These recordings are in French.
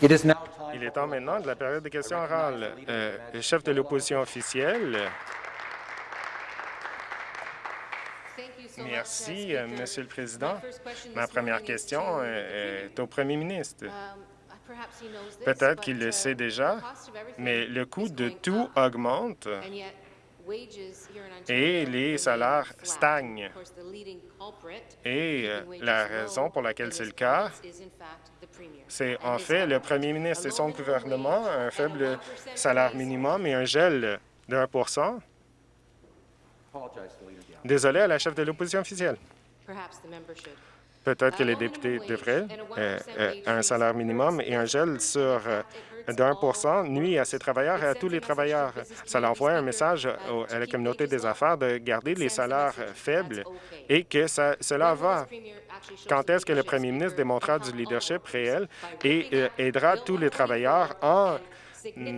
Il est temps maintenant de la période de questions orales. Euh, le chef de l'opposition officielle. Merci, euh, Monsieur le Président. Ma première question est au Premier ministre. Peut-être qu'il le sait déjà, mais le coût de tout augmente et les salaires stagnent. Et euh, la raison pour laquelle c'est le cas, c'est en fait le premier ministre et son gouvernement, un faible salaire minimum et un gel de 1% Désolé à la chef de l'opposition officielle. Peut-être que les députés devraient euh, euh, un salaire minimum et un gel sur 1 nuit à ces travailleurs et à tous les travailleurs. Ça envoie un message à la communauté des affaires de garder les salaires faibles et que cela va. Quand est-ce que le premier ministre démontrera du leadership réel et euh, aidera tous les travailleurs en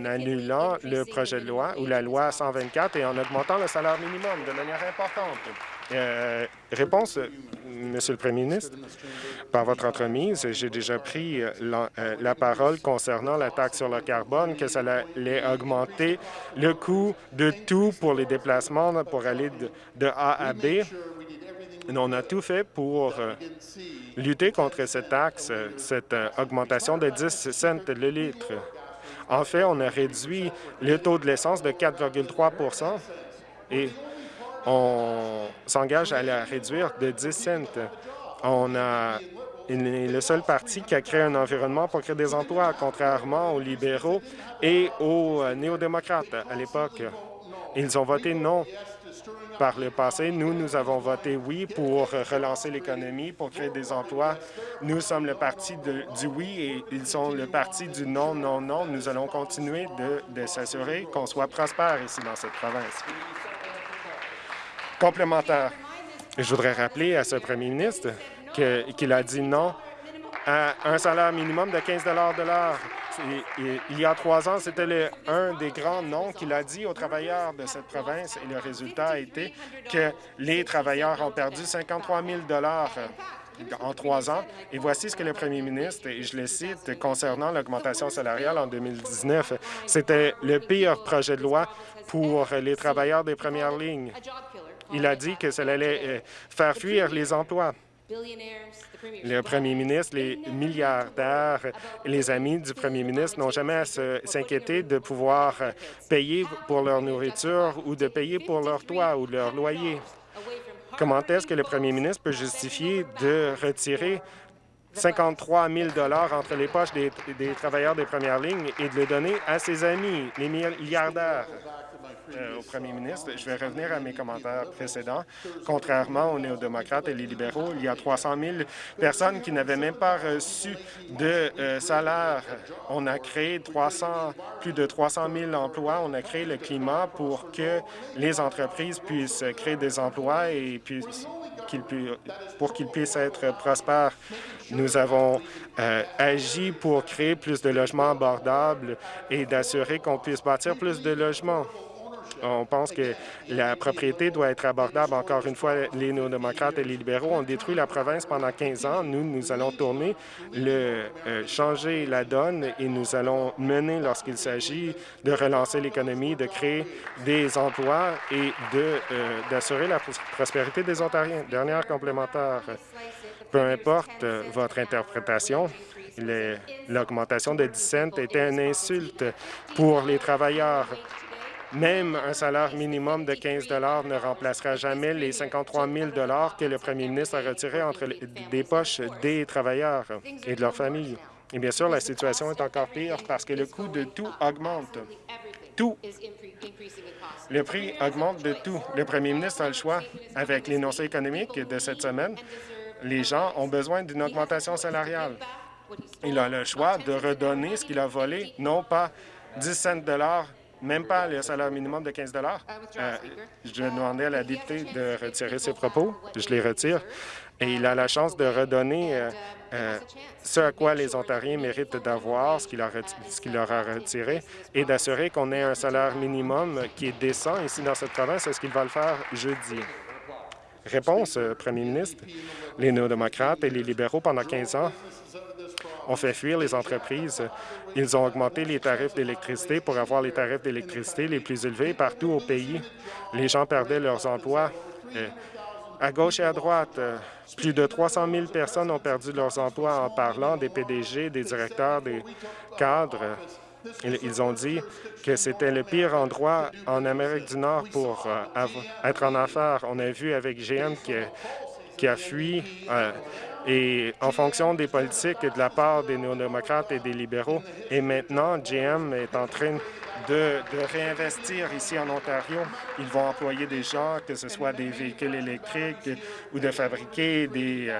annulant le projet de loi ou la loi 124 et en augmentant le salaire minimum de manière importante? Euh, réponse, Monsieur le Premier ministre. Par votre entremise, j'ai déjà pris euh, euh, la, parole concernant la taxe sur le carbone, que ça allait augmenter le coût de tout pour les déplacements pour aller de, A à B. On a tout fait pour lutter contre cette taxe, cette augmentation de 10 cents le litre. En fait, on a réduit le taux de l'essence de 4,3 et on s'engage à la réduire de 10 cents. On a est le seul parti qui a créé un environnement pour créer des emplois, contrairement aux libéraux et aux euh, néo-démocrates à l'époque. Ils ont voté non par le passé. Nous, nous avons voté oui pour relancer l'économie, pour créer des emplois. Nous sommes le parti du oui et ils sont le parti du non, non, non. Nous allons continuer de s'assurer qu'on soit prospère ici dans cette province. Complémentaire. Je voudrais rappeler à ce premier ministre qu'il a dit non à un salaire minimum de 15 de l'heure. Il y a trois ans, c'était un des grands noms qu'il a dit aux travailleurs de cette province et le résultat a été que les travailleurs ont perdu 53 000 en trois ans. Et voici ce que le premier ministre, et je le cite, concernant l'augmentation salariale en 2019, c'était le pire projet de loi pour les travailleurs des premières lignes. Il a dit que cela allait euh, faire fuir les emplois. Le premier ministre, les milliardaires, les amis du premier ministre n'ont jamais à s'inquiéter de pouvoir euh, payer pour leur nourriture ou de payer pour leur toit ou leur loyer. Comment est-ce que le premier ministre peut justifier de retirer 53 000 entre les poches des, des travailleurs des premières lignes et de le donner à ses amis, les milliardaires? Euh, au premier ministre. Je vais revenir à mes commentaires précédents. Contrairement aux néo-démocrates et les libéraux, il y a 300 000 personnes qui n'avaient même pas reçu de euh, salaire. On a créé 300, plus de 300 000 emplois. On a créé le climat pour que les entreprises puissent créer des emplois et puissent pour qu'ils puissent être prospères. Nous avons euh, agi pour créer plus de logements abordables et d'assurer qu'on puisse bâtir plus de logements. On pense que la propriété doit être abordable. Encore une fois, les néo-démocrates et les libéraux ont détruit la province pendant 15 ans. Nous, nous allons tourner, le, euh, changer la donne et nous allons mener lorsqu'il s'agit de relancer l'économie, de créer des emplois et euh, d'assurer la prospérité des Ontariens. Dernière complémentaire, peu importe euh, votre interprétation, l'augmentation de 10 cents était une insulte pour les travailleurs. Même un salaire minimum de 15 ne remplacera jamais les 53 000 que le premier ministre a retirés entre des poches des travailleurs et de leurs familles. Et bien sûr, la situation est encore pire parce que le coût de tout augmente. Tout. Le prix augmente de tout. Le premier ministre a le choix, avec l'énoncé économique de cette semaine, les gens ont besoin d'une augmentation salariale. Il a le choix de redonner ce qu'il a volé, non pas 10 cents de dollars même pas le salaire minimum de 15 euh, Je demandais à la députée de retirer ses propos. Je les retire. Et il a la chance de redonner euh, euh, ce à quoi les Ontariens méritent d'avoir, ce qu'il leur a retiré, et d'assurer qu'on ait un salaire minimum qui est décent ici dans cette province. Est-ce qu'il va le faire jeudi? Réponse, Premier ministre. Les néo-démocrates et les libéraux, pendant 15 ans, ont fait fuir les entreprises. Ils ont augmenté les tarifs d'électricité pour avoir les tarifs d'électricité les plus élevés partout au pays. Les gens perdaient leurs emplois. Euh, à gauche et à droite, euh, plus de 300 000 personnes ont perdu leurs emplois en parlant des PDG, des directeurs, des cadres. Ils ont dit que c'était le pire endroit en Amérique du Nord pour euh, être en affaires. On a vu avec GM qui, a fui et en fonction des politiques de la part des néo-démocrates et des libéraux. Et maintenant, GM est en train de, réinvestir ici en Ontario. Ils vont employer des gens, que ce soit des véhicules électriques ou de fabriquer des, euh,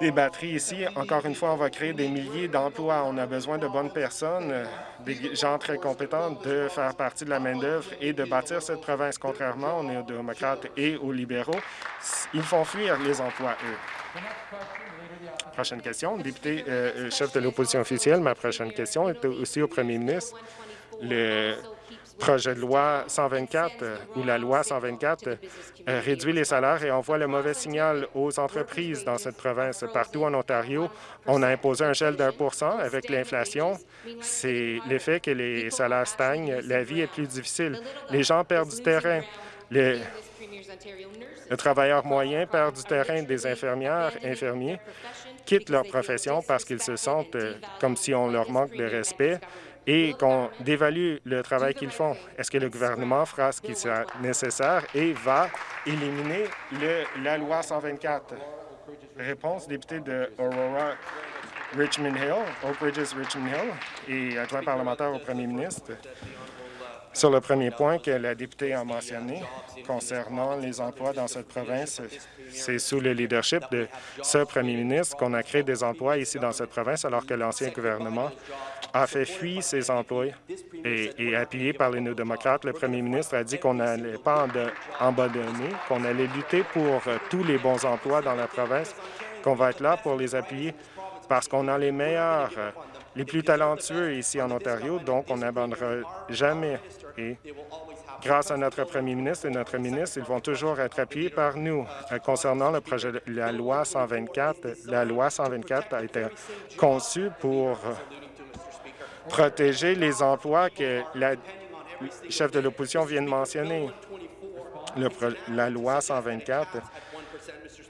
des batteries ici. Encore une fois, on va créer des milliers d'emplois. On a besoin de bonnes personnes, des gens très compétents, de faire partie de la main-d'œuvre et de bâtir cette province. Contrairement aux démocrates et aux libéraux, ils font fuir les emplois, eux. Prochaine question. Député euh, euh, chef de l'opposition officielle, ma prochaine question est aussi au premier ministre. Le projet de loi 124 euh, ou la loi 124 euh, réduit les salaires et envoie le mauvais signal aux entreprises dans cette province. Partout en Ontario, on a imposé un gel d'un pour cent avec l'inflation. C'est l'effet que les salaires stagnent. La vie est plus difficile. Les gens perdent du terrain. Le travailleur moyen perd du terrain des infirmières, infirmiers, quittent leur profession parce qu'ils se sentent euh, comme si on leur manque de respect et qu'on dévalue le travail qu'ils font. Est-ce que le gouvernement fera ce qui sera nécessaire et va éliminer la loi 124? Réponse, député de Aurora Richmond Hill, Oak Ridges Richmond Hill et adjoint parlementaire au premier ministre. Sur le premier point que la députée a mentionné concernant les emplois dans cette province, c'est sous le leadership de ce premier ministre qu'on a créé des emplois ici dans cette province, alors que l'ancien gouvernement a fait fuir ces emplois et, appuyé par les néo-démocrates, le premier ministre a dit qu'on n'allait pas abandonner, qu'on allait lutter pour euh, tous les bons emplois dans la province, qu'on va être là pour les appuyer parce qu'on a les meilleurs, euh, les plus talentueux ici en Ontario, donc on n'abandonnera jamais. Et grâce à notre premier ministre et notre ministre, ils vont toujours être appuyés par nous. Euh, concernant le projet la loi 124, la loi 124 a été conçue pour protéger les emplois que la chef de l'opposition vient de mentionner. la loi 124,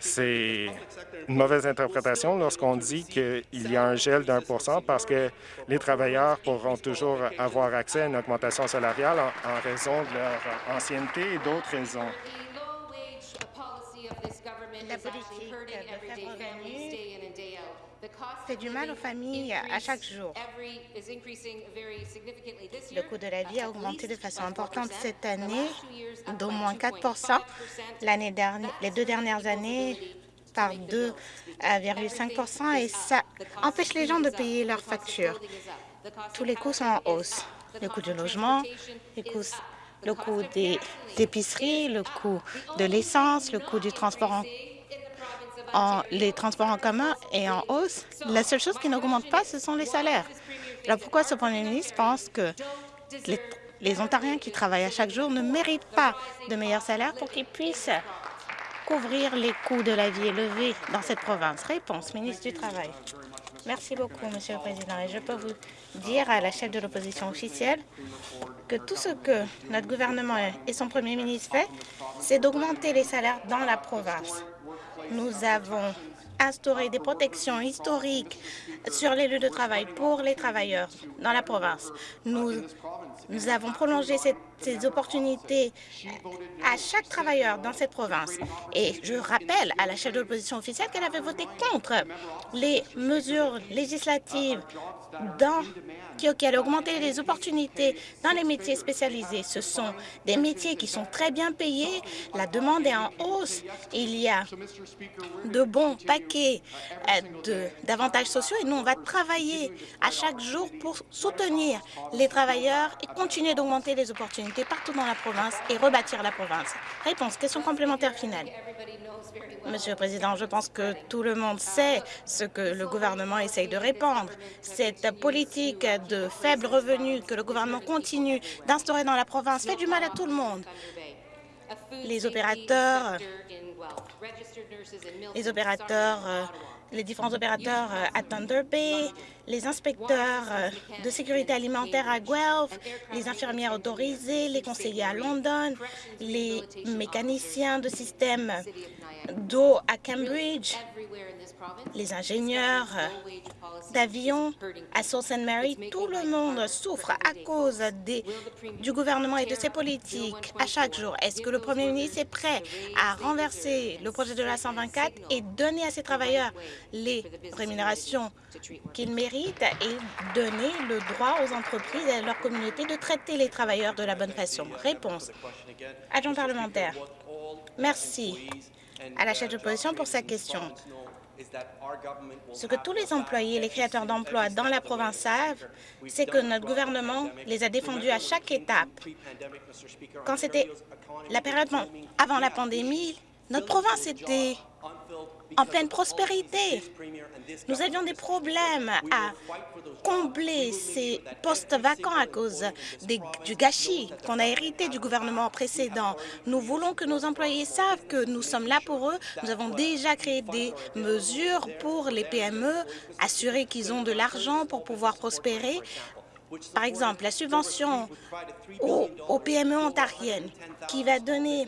c'est une mauvaise interprétation lorsqu'on dit qu'il y a un gel d'un pour cent parce que les travailleurs pourront toujours avoir accès à une augmentation salariale en raison de leur ancienneté et d'autres raisons. La politique fait du mal aux familles à chaque jour. Le coût de la vie a augmenté de façon importante cette année, d'au moins 4 dernière, les deux dernières années par 2,5% et ça empêche les gens de payer leurs factures. Tous les coûts sont en hausse. Le coût du logement, le coût des épiceries, le coût de l'essence, le coût du transport en les transports en commun est en hausse. La seule chose qui n'augmente pas, ce sont les salaires. Alors pourquoi ce Premier ministre pense que les, les Ontariens qui travaillent à chaque jour ne méritent pas de meilleurs salaires pour qu'ils puissent couvrir les coûts de la vie élevés dans cette province? Réponse, ministre du Travail. Merci beaucoup, Monsieur le Président. Et je peux vous dire à la chef de l'opposition officielle que tout ce que notre gouvernement et son premier ministre fait, c'est d'augmenter les salaires dans la province. Nous avons instauré des protections historiques sur les lieux de travail pour les travailleurs dans la province. Nous, avons prolongé ces opportunités à chaque travailleur dans cette province. Et je rappelle à la chef de l'opposition officielle qu'elle avait voté contre les mesures législatives dans qui allait augmenter les opportunités dans les métiers spécialisés. Ce sont des métiers qui sont très bien payés. La demande est en hausse. Il y a de bons paquets euh, d'avantages sociaux et nous, on va travailler à chaque jour pour soutenir les travailleurs et continuer d'augmenter les opportunités partout dans la province et rebâtir la province. Réponse, question complémentaire finale. Monsieur le Président, je pense que tout le monde sait ce que le gouvernement essaye de répandre. Cette politique de faibles revenus que le gouvernement continue d'instaurer dans la province fait du mal à tout le monde. Les opérateurs, les opérateurs euh, les différents opérateurs euh, à Thunder Bay, les inspecteurs euh, de sécurité alimentaire à Guelph, les infirmières autorisées, les conseillers à London, les mécaniciens de systèmes d'eau à Cambridge, les ingénieurs d'avions à Sault Ste. Mary, tout le monde souffre à cause des, du gouvernement et de ses politiques à chaque jour. Est-ce que le premier ministre est prêt à renverser le projet de la 124 et donner à ses travailleurs les rémunérations qu'ils méritent et donner le droit aux entreprises et à leur communauté de traiter les travailleurs de la bonne façon? Réponse. Adjoint parlementaire. Merci à la chef de position pour sa question. Ce que tous les employés et les créateurs d'emplois dans la province savent, c'est que notre gouvernement les a défendus à chaque étape. Quand c'était la période avant la pandémie, notre province était en pleine prospérité. Nous avions des problèmes à combler ces postes vacants à cause du gâchis qu'on a hérité du gouvernement précédent. Nous voulons que nos employés savent que nous sommes là pour eux. Nous avons déjà créé des mesures pour les PME, assurer qu'ils ont de l'argent pour pouvoir prospérer. Par exemple, la subvention aux, PME ontariennes qui, a donné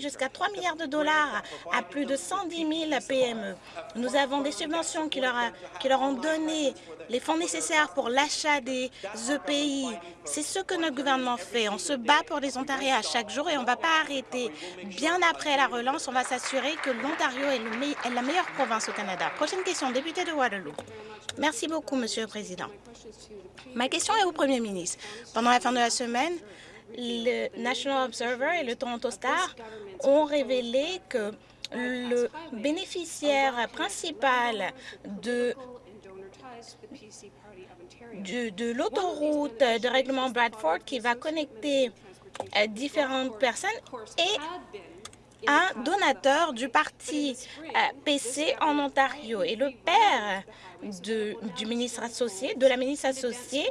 jusqu'à 3 milliards de dollars à plus de 110 000 PME. Nous avons des subventions qui leur, qui leur ont donné les fonds nécessaires pour l'achat des EPI. C'est ce que notre gouvernement fait. On se bat pour les Ontariens à chaque jour et on ne va pas arrêter. Bien après la relance, on va s'assurer que l'Ontario est, est la meilleure province au Canada. Prochaine question, député de Waterloo. Merci beaucoup, Monsieur le Président. Ma question est au Premier ministre. Pendant la fin de la semaine, le National Observer et le Toronto Star ont révélé que le bénéficiaire principal de l'autoroute de règlement Bradford qui va connecter euh, différentes personnes est un donateur du parti euh, PC en Ontario. Et le père du ministre associé, de la ministre associée,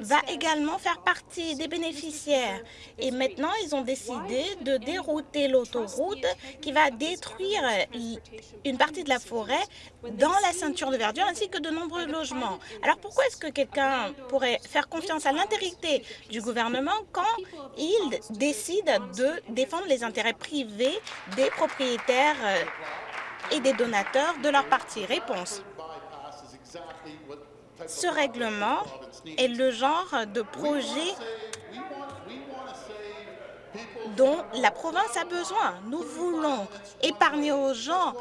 va également faire partie des bénéficiaires. Et maintenant, ils ont décidé de dérouter l'autoroute qui va détruire une partie de la forêt dans la ceinture de verdure ainsi que de nombreux logements. Alors pourquoi est-ce que quelqu'un pourrait faire confiance à l'intégrité du gouvernement quand il décide de défendre les intérêts privés des propriétaires et des donateurs de leur parti Réponse. Ce règlement est le genre de projet dont la province a besoin. Nous voulons épargner aux gens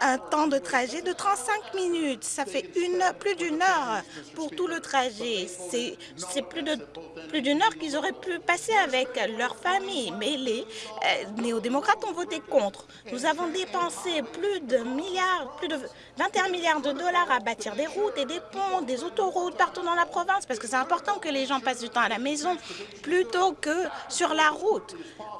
un temps de trajet de 35 minutes. Ça fait une, plus d'une heure pour tout le trajet. C'est plus d'une plus heure qu'ils auraient pu passer avec leur famille. Mais les euh, néo-démocrates ont voté contre. Nous avons dépensé plus de milliards, plus de 21 milliards de dollars à bâtir des routes et des ponts, des autoroutes partout dans la province parce que c'est important que les gens passent du temps à la maison plutôt que sur la route.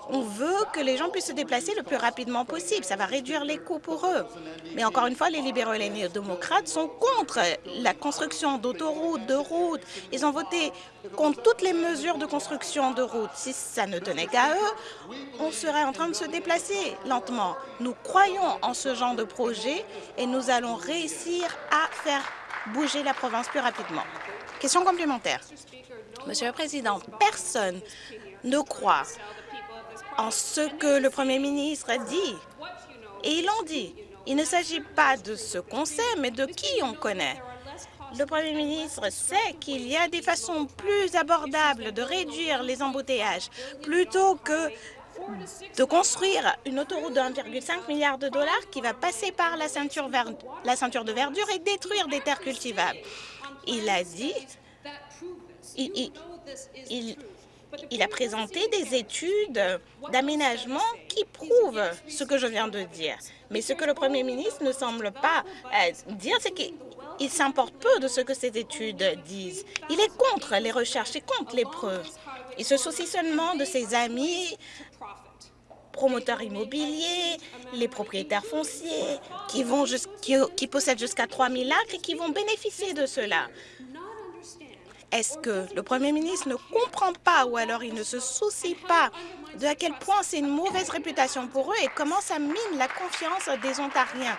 On veut que les gens puissent se déplacer le plus rapidement possible. Ça va réduire les coûts pour eux. Mais encore une fois, les libéraux et les néo-démocrates sont contre la construction d'autoroutes, de routes. Ils ont voté contre toutes les mesures de construction de routes. Si ça ne tenait qu'à eux, on serait en train de se déplacer lentement. Nous croyons en ce genre de projet et nous allons réussir à faire bouger la province plus rapidement. Question complémentaire. Monsieur le Président, personne ne croit en ce que le Premier ministre dit. Et ils l'ont dit. Il ne s'agit pas de ce qu'on sait, mais de qui on connaît. Le Premier ministre sait qu'il y a des façons plus abordables de réduire les embouteillages plutôt que de construire une autoroute de 1,5 milliard de dollars qui va passer par la ceinture, de verdure et détruire des terres cultivables. Il a dit, il a présenté des études d'aménagement qui prouvent ce que je viens de dire. Mais ce que le Premier ministre ne semble pas euh, dire, c'est qu'il s'importe peu de ce que ces études disent. Il est contre les recherches et contre les preuves. Il se soucie seulement de ses amis promoteurs immobiliers, les propriétaires fonciers qui possèdent jusqu'à 3 000 acres et qui vont bénéficier de cela. Est-ce que le Premier ministre ne comprend pas ou alors il ne se soucie pas de à quel point c'est une mauvaise réputation pour eux et comment ça mine la confiance des Ontariens?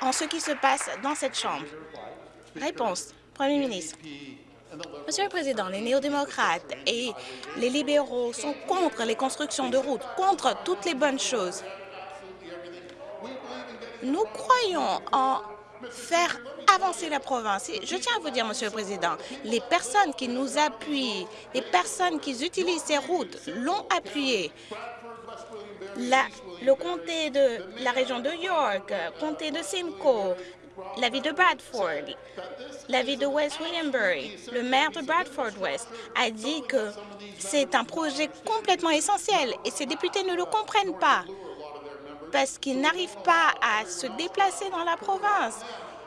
en ce qui se passe dans cette Chambre? Réponse. Premier ministre. Monsieur le Président, les néo-démocrates et les libéraux sont contre les constructions de routes, contre toutes les bonnes choses. Nous croyons en faire avancer la province. Je tiens à vous dire, Monsieur le Président, les personnes qui nous appuient, les personnes qui utilisent ces routes l'ont appuyé. Le comté de la région de York, comté de Simcoe, la ville de Bradford, la ville de West Williambury, le maire de Bradford West a dit que c'est un projet complètement essentiel et ces députés ne le comprennent pas parce qu'ils n'arrivent pas à se déplacer dans la province.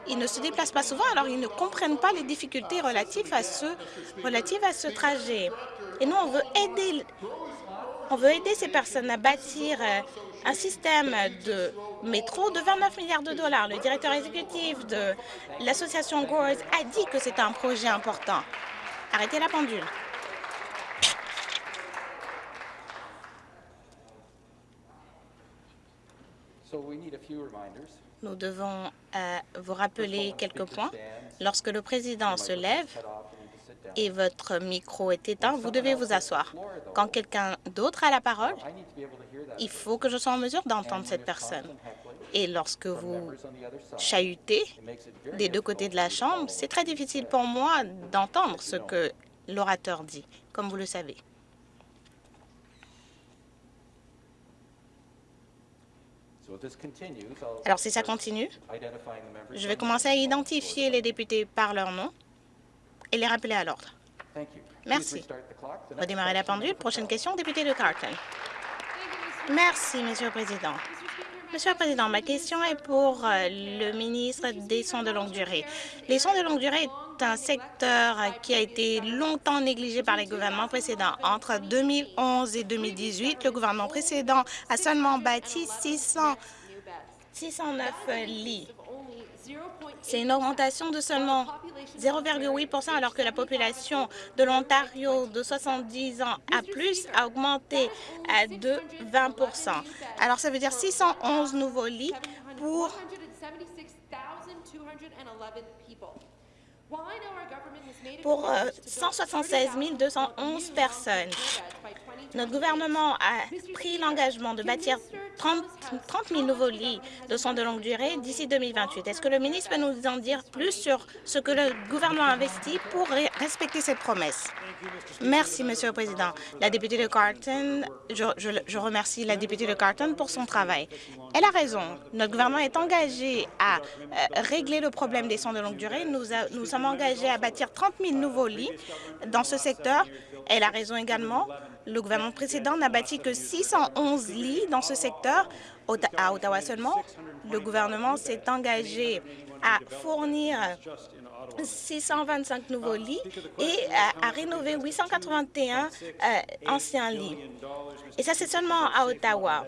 Ils ne se déplacent pas souvent, alors ils ne comprennent pas les difficultés relatives à ce, trajet. Et nous, on veut aider, ces personnes à bâtir euh, un système de métro de 29 milliards de dollars. Le directeur exécutif de l'association Gores a dit que c'est un projet important. Arrêtez la pendule. Nous devons euh, vous rappeler quelques points. Lorsque le président se lève et votre micro est éteint, vous devez vous asseoir. Quand quelqu'un d'autre a la parole, il faut que je sois en mesure d'entendre cette personne. Et lorsque vous chahutez des deux côtés de la Chambre, c'est très difficile pour moi d'entendre ce que l'orateur dit, comme vous le savez. Alors, si ça continue, je vais commencer à identifier les députés par leur nom et les rappeler à l'ordre. Merci. Redémarrer la pendule. Prochaine question, député de Carton. Merci, Monsieur le Président. Monsieur le Président, ma question est pour euh, le ministre des soins de longue durée. Les soins de longue durée un secteur qui a été longtemps négligé par les gouvernements précédents. Entre 2011 et 2018, le gouvernement précédent a seulement bâti 600, 609 lits. C'est une augmentation de seulement 0,8% alors que la population de l'Ontario de 70 ans à plus a augmenté de 20% Alors, ça veut dire 611 nouveaux lits pour Why now our government pour 176 euh, 211 personnes. Notre gouvernement a pris l'engagement de bâtir 30, 000 nouveaux lits de soins de longue durée d'ici 2028. Est-ce que le ministre peut nous en dire plus sur ce que le gouvernement a investi pour respecter cette promesse? Merci, Monsieur le Président. La députée de Carton, je, remercie la députée de Carton pour son travail. Elle a raison. Notre gouvernement est engagé à euh, régler le problème des soins de longue durée. Nous, nous sommes engagés à bâtir 30 000 nouveaux lits dans ce secteur. Elle a raison également. Le gouvernement précédent n'a bâti que 611 lits dans ce secteur. À Ottawa seulement, le gouvernement s'est engagé à fournir 625 nouveaux lits et à, rénover 881 euh, anciens lits. Et ça, c'est seulement à Ottawa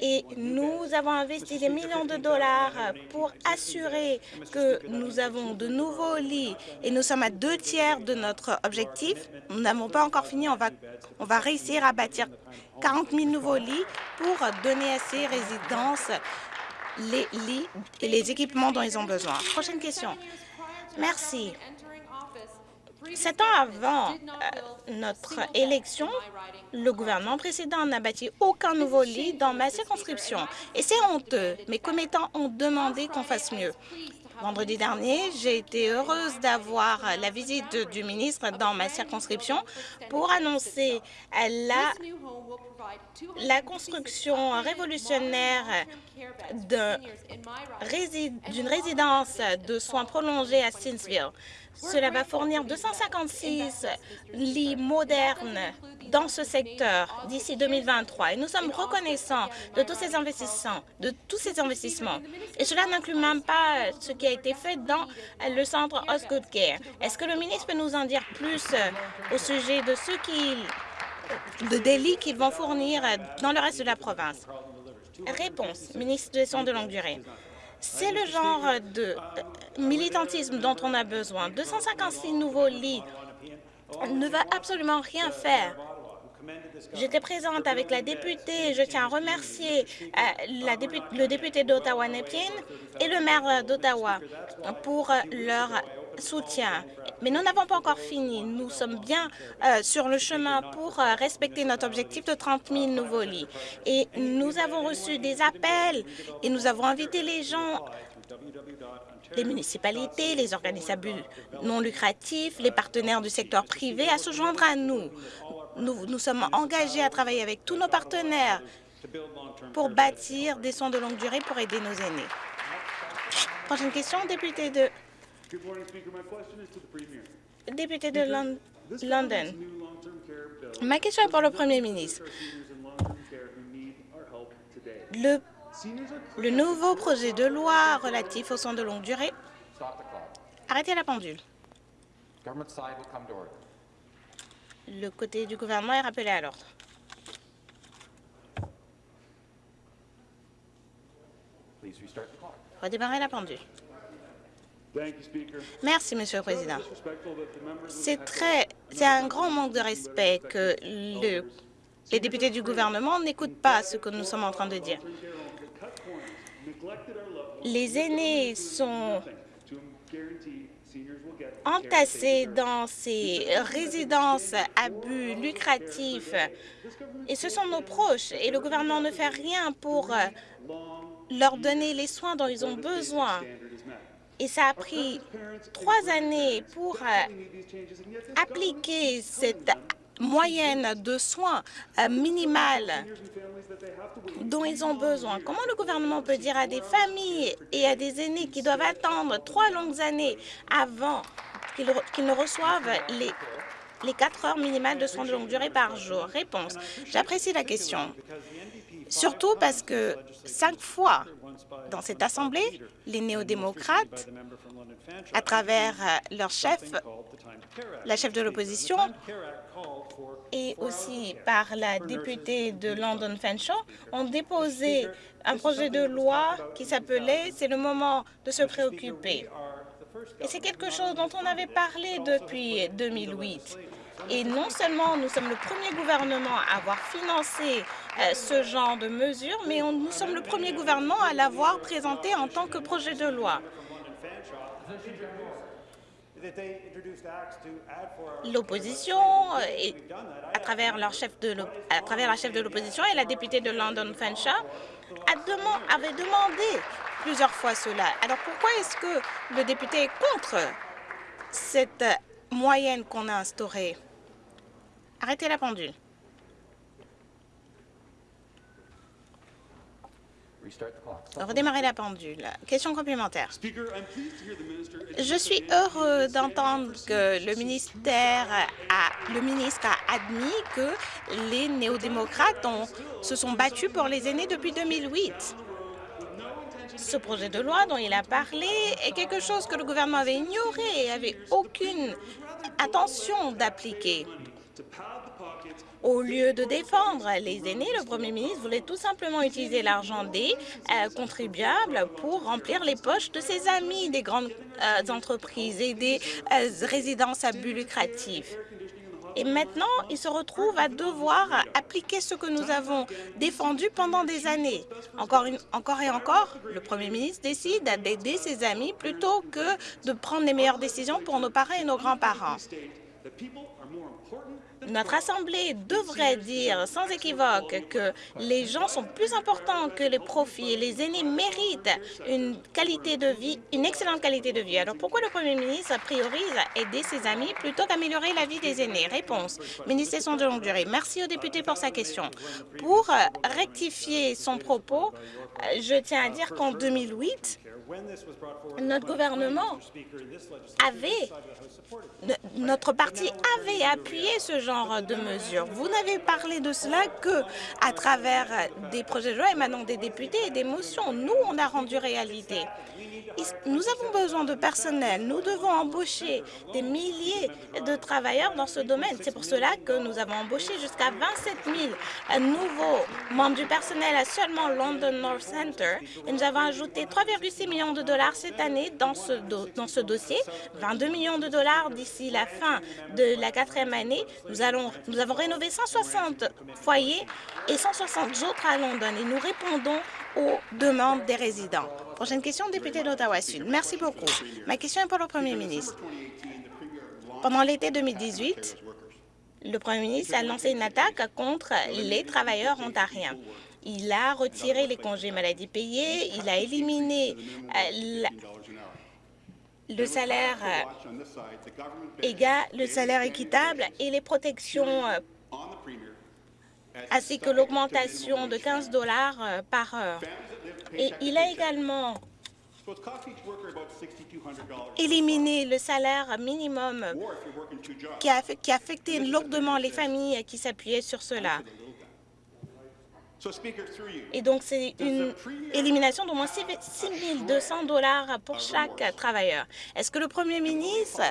et nous avons investi des millions de dollars pour assurer que nous avons de nouveaux lits et nous sommes à deux tiers de notre objectif. Nous n'avons pas encore fini. On va, on va réussir à bâtir 40 000 nouveaux lits pour donner à ces résidences les lits et les équipements dont ils ont besoin. Prochaine question. Merci. Sept ans avant euh, notre élection, le gouvernement précédent n'a bâti aucun nouveau lit dans ma circonscription. Et c'est honteux. Mes commettants ont demandé qu'on fasse mieux. Vendredi dernier, j'ai été heureuse d'avoir la visite du ministre dans ma circonscription pour annoncer la, la construction révolutionnaire d'une résidence de soins prolongés à Stinsville. Cela va fournir 256 lits modernes dans ce secteur d'ici 2023. Et nous sommes reconnaissants de tous ces investissements. De tous ces investissements. Et cela n'inclut même pas ce qui a été fait dans le centre Osgood Care. Est-ce que le ministre peut nous en dire plus au sujet de ce qu'ils de délits qu'ils vont fournir dans le reste de la province? Réponse, ministre des Soins de longue durée. C'est le genre de militantisme dont on a besoin. 256 nouveaux lits ne va absolument rien faire J'étais présente avec la députée. Je tiens à remercier euh, le député d'Ottawa, Nepien, et le maire d'Ottawa pour leur soutien. Mais nous n'avons pas encore fini. Nous sommes bien euh, sur le chemin pour euh, respecter notre objectif de 30 000 nouveaux lits. Et nous avons reçu des appels et nous avons invité les gens les municipalités, les organismes non lucratifs, les partenaires du secteur privé à se joindre à nous. Nous, sommes engagés à travailler avec tous nos partenaires pour bâtir des soins de longue durée pour aider nos aînés. Prochaine question, député de Député de London. Ma question est pour le Premier ministre. Le, le nouveau projet de loi relatif aux soins de longue durée... Arrêtez la pendule. Le côté du gouvernement est rappelé à l'ordre. Redémarrer la pendule. Merci, Monsieur le Président. C'est très, c'est un grand manque de respect que le, les députés du gouvernement n'écoutent pas ce que nous sommes en train de dire. Les aînés sont entassés dans ces résidences à but lucratif et ce sont nos proches et le gouvernement ne fait rien pour leur donner les soins dont ils ont besoin et ça a pris trois années pour euh, appliquer cette moyenne de soins euh, minimale dont ils ont besoin. Comment le gouvernement peut dire à des familles et à des aînés qui doivent attendre trois longues années avant qu'ils ne reçoivent les les quatre heures minimales de soins de longue durée par jour Réponse. J'apprécie la question, surtout parce que cinq fois dans cette Assemblée, les néo-démocrates, à travers euh, leur chef, la chef de l'opposition, et aussi par la députée de London Fanshawe, ont déposé un projet de loi qui s'appelait « C'est le moment de se préoccuper ». Et c'est quelque chose dont on avait parlé depuis 2008. Et non seulement nous sommes le premier gouvernement à avoir financé euh, ce genre de mesures, mais nous sommes le premier gouvernement à l'avoir présenté en tant que projet de loi. L'opposition, euh, à travers la chef de l'opposition et la députée de London Fanshawe, avait demandé plusieurs fois cela. Alors pourquoi est-ce que le député est contre cette moyenne qu'on a instaurée? Arrêtez la pendule. Redémarrer la pendule. Question complémentaire. Je suis heureux d'entendre que le ministère a, le ministre a admis que les néo-démocrates se sont battus pour les aînés depuis 2008. Ce projet de loi dont il a parlé est quelque chose que le gouvernement avait ignoré et avait aucune intention d'appliquer. Au lieu de défendre les aînés, le premier ministre voulait tout simplement utiliser l'argent des euh, contribuables pour remplir les poches de ses amis des grandes euh, entreprises et des euh, résidences à but lucratif. Et maintenant, il se retrouve à devoir appliquer ce que nous avons défendu pendant des années. Encore, encore et encore, le Premier ministre décide d'aider ses amis plutôt que de prendre les meilleures décisions pour nos parents et nos grands-parents. Notre Assemblée devrait dire sans équivoque que les gens sont plus importants que les profits et les aînés méritent une qualité de vie, une excellente qualité de vie. Alors pourquoi le Premier ministre priorise aider ses amis plutôt qu'améliorer la vie des aînés? Réponse, ministre de longue durée. Merci au député pour sa question. Pour rectifier son propos, je tiens à dire qu'en 2008, notre gouvernement avait, notre parti avait appuyé ce genre de mesures. Vous n'avez parlé de cela que à travers des projets de loi émanant des députés et des motions. Nous, on a rendu réalité. Nous avons besoin de personnel. Nous devons embaucher des milliers de travailleurs dans ce domaine. C'est pour cela que nous avons embauché jusqu'à 27 000 nouveaux membres du personnel à seulement London North Center. Et nous avons ajouté 3,6 millions de dollars cette année dans ce, dans ce dossier, 22 millions de dollars d'ici la fin de la quatrième année. Nous nous avons rénové 160 foyers et 160 autres à London et nous répondons aux demandes des résidents. Prochaine question, député d'Ottawa-Sud. Merci beaucoup. Ma question est pour le Premier ministre. Pendant l'été 2018, le Premier ministre a lancé une attaque contre les travailleurs ontariens. Il a retiré les congés maladie payés, il a éliminé euh, le salaire euh, égal, le salaire équitable et les protections euh, ainsi que l'augmentation de 15 dollars par heure. Et il a également éliminé le salaire minimum qui a, qui a affecté lourdement les familles qui s'appuyaient sur cela. Et donc, c'est une élimination d'au moins 6 200 dollars pour chaque travailleur. Est-ce que le Premier ministre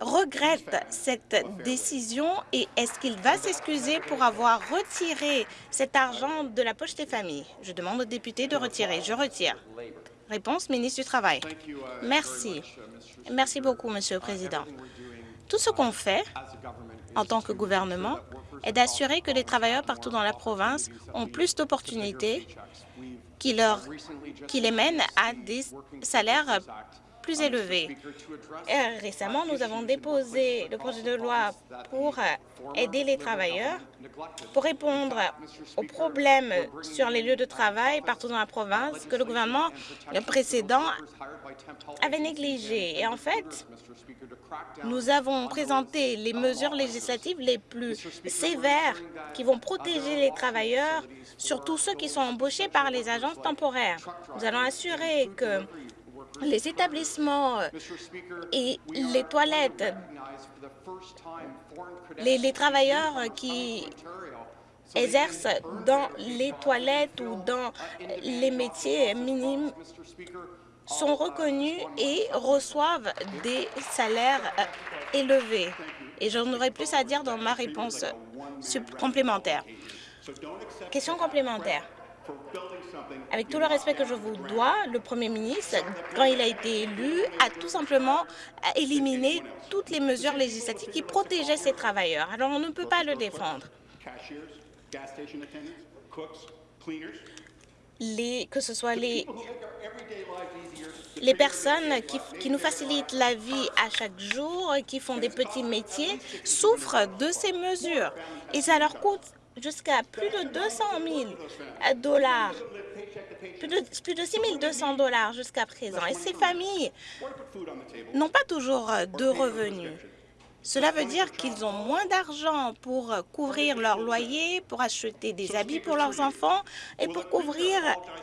regrette cette décision et est-ce qu'il va s'excuser pour avoir retiré cet argent de la poche des familles? Je demande aux députés de retirer. Je retire. Réponse, ministre du Travail. Merci. Merci beaucoup, Monsieur le Président. Tout ce qu'on fait en tant que gouvernement est d'assurer que les travailleurs partout dans la province ont plus d'opportunités qui, leur, qui les mènent à des salaires plus élevés. récemment, nous avons déposé le projet de loi pour aider les travailleurs, pour répondre aux problèmes sur les lieux de travail partout dans la province que le gouvernement précédent avait négligé. Et en fait, nous avons présenté les mesures législatives les plus sévères qui vont protéger les travailleurs, surtout ceux qui sont embauchés par les agences temporaires. Nous allons assurer que les établissements et les toilettes, les, travailleurs qui exercent dans les toilettes ou dans les métiers minimes sont reconnus et reçoivent des salaires euh, élevés. Et j'en aurai plus à dire dans ma réponse complémentaire. Question complémentaire. Avec tout le respect que je vous dois, le Premier ministre, quand il a été élu, a tout simplement éliminé toutes les mesures législatives qui protégeaient ces travailleurs. Alors on ne peut pas le défendre les, que ce soit les, les personnes qui, qui, nous facilitent la vie à chaque jour, qui font des petits métiers, souffrent de ces mesures. Et ça leur coûte jusqu'à plus de 200 000 dollars, plus de, plus de 6 200 dollars jusqu'à présent. Et ces familles n'ont pas toujours de revenus. Cela veut dire qu'ils ont moins d'argent pour couvrir leur loyer, pour acheter des habits pour leurs enfants et pour couvrir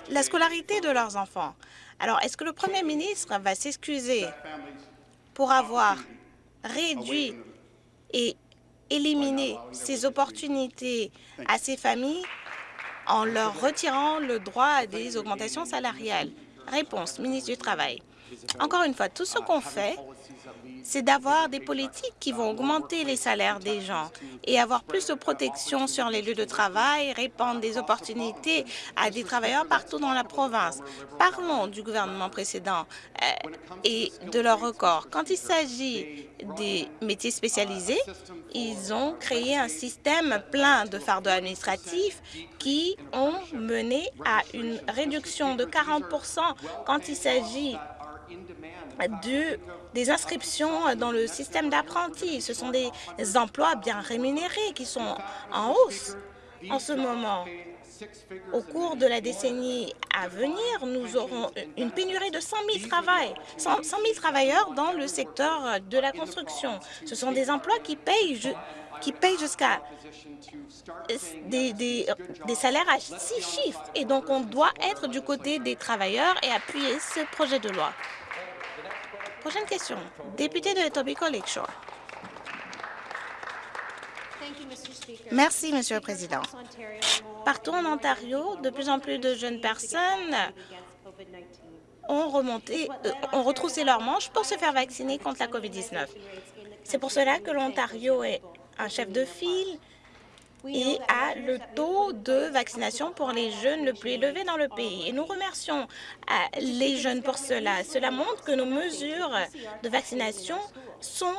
la scolarité de leurs enfants. Alors, est-ce que le Premier ministre va s'excuser pour avoir réduit et éliminé ces opportunités à ces familles en leur retirant le droit à des augmentations salariales? Réponse, ministre du Travail. Encore une fois, tout ce qu'on fait c'est d'avoir des politiques qui vont augmenter les salaires des gens et avoir plus de protection sur les lieux de travail, répandre des opportunités à des travailleurs partout dans la province. Parlons du gouvernement précédent euh, et de leur record. Quand il s'agit des métiers spécialisés, ils ont créé un système plein de fardeaux administratifs qui ont mené à une réduction de 40% quand il s'agit de, des inscriptions dans le système d'apprentis. Ce sont des emplois bien rémunérés qui sont en hausse en ce moment. Au cours de la décennie à venir, nous aurons une pénurie de 100 000, travail, 100 000 travailleurs dans le secteur de la construction. Ce sont des emplois qui payent, qui payent jusqu'à des, des, des, salaires à six chiffres. Et donc, on doit être du côté des travailleurs et appuyer ce projet de loi. Prochaine question. Député de Etobicoke Lakeshore. Merci, Monsieur le Président. Partout en Ontario, de plus en plus de jeunes personnes ont, remonté, euh, ont retroussé leurs manches pour se faire vacciner contre la COVID-19. C'est pour cela que l'Ontario est un chef de file et a le taux de vaccination pour les jeunes le plus élevé dans le pays. Et nous remercions euh, les jeunes pour cela. Cela montre que nos mesures de vaccination sont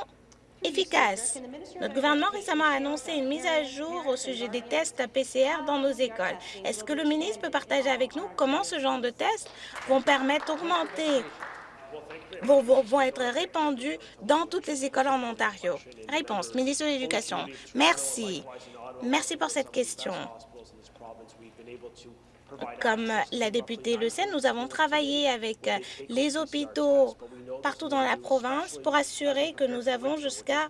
efficace. Notre gouvernement récemment a annoncé une mise à jour au sujet des tests PCR dans nos écoles. Est-ce que le ministre peut partager avec nous comment ce genre de tests vont permettre d'augmenter vont, être répandus dans toutes les écoles en Ontario? Réponse, ministre de l'Éducation. Merci. Merci pour cette question. Comme la députée le sait, nous avons travaillé avec les hôpitaux partout dans la province pour assurer que nous avons jusqu'à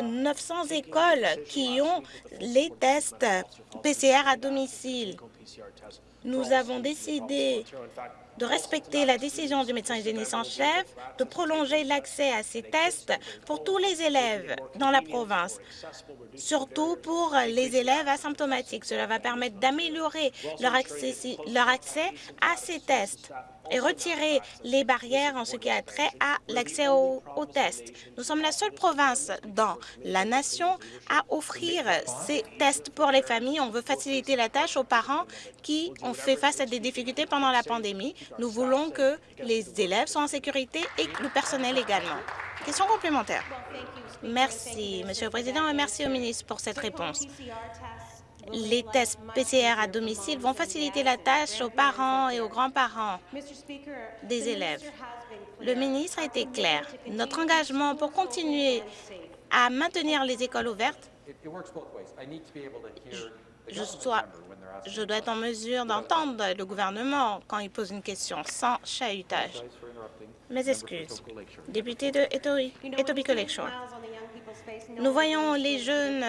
900 écoles qui ont les tests PCR à domicile. Nous avons décidé de respecter la décision du médecin hygiéniste en chef, de prolonger l'accès à ces tests pour tous les élèves dans la province, surtout pour les élèves asymptomatiques. Cela va permettre d'améliorer leur leur accès à ces tests et retirer les barrières en ce qui a trait à l'accès aux, tests. Nous sommes la seule province dans la nation à offrir ces tests pour les familles. On veut faciliter la tâche aux parents qui ont fait face à des difficultés pendant la pandémie. Nous voulons que les élèves soient en sécurité et le personnel également. Question complémentaire. Merci, Monsieur le Président, et merci au ministre pour cette réponse. Les tests PCR à domicile vont faciliter la tâche aux parents et aux grands-parents des élèves. Le ministre a été clair. Notre engagement pour continuer à maintenir les écoles ouvertes, je, je dois être en mesure d'entendre le gouvernement quand il pose une question sans chahutage. Mes excuses. Député de Etobicoke Lakeshore. Nous voyons les jeunes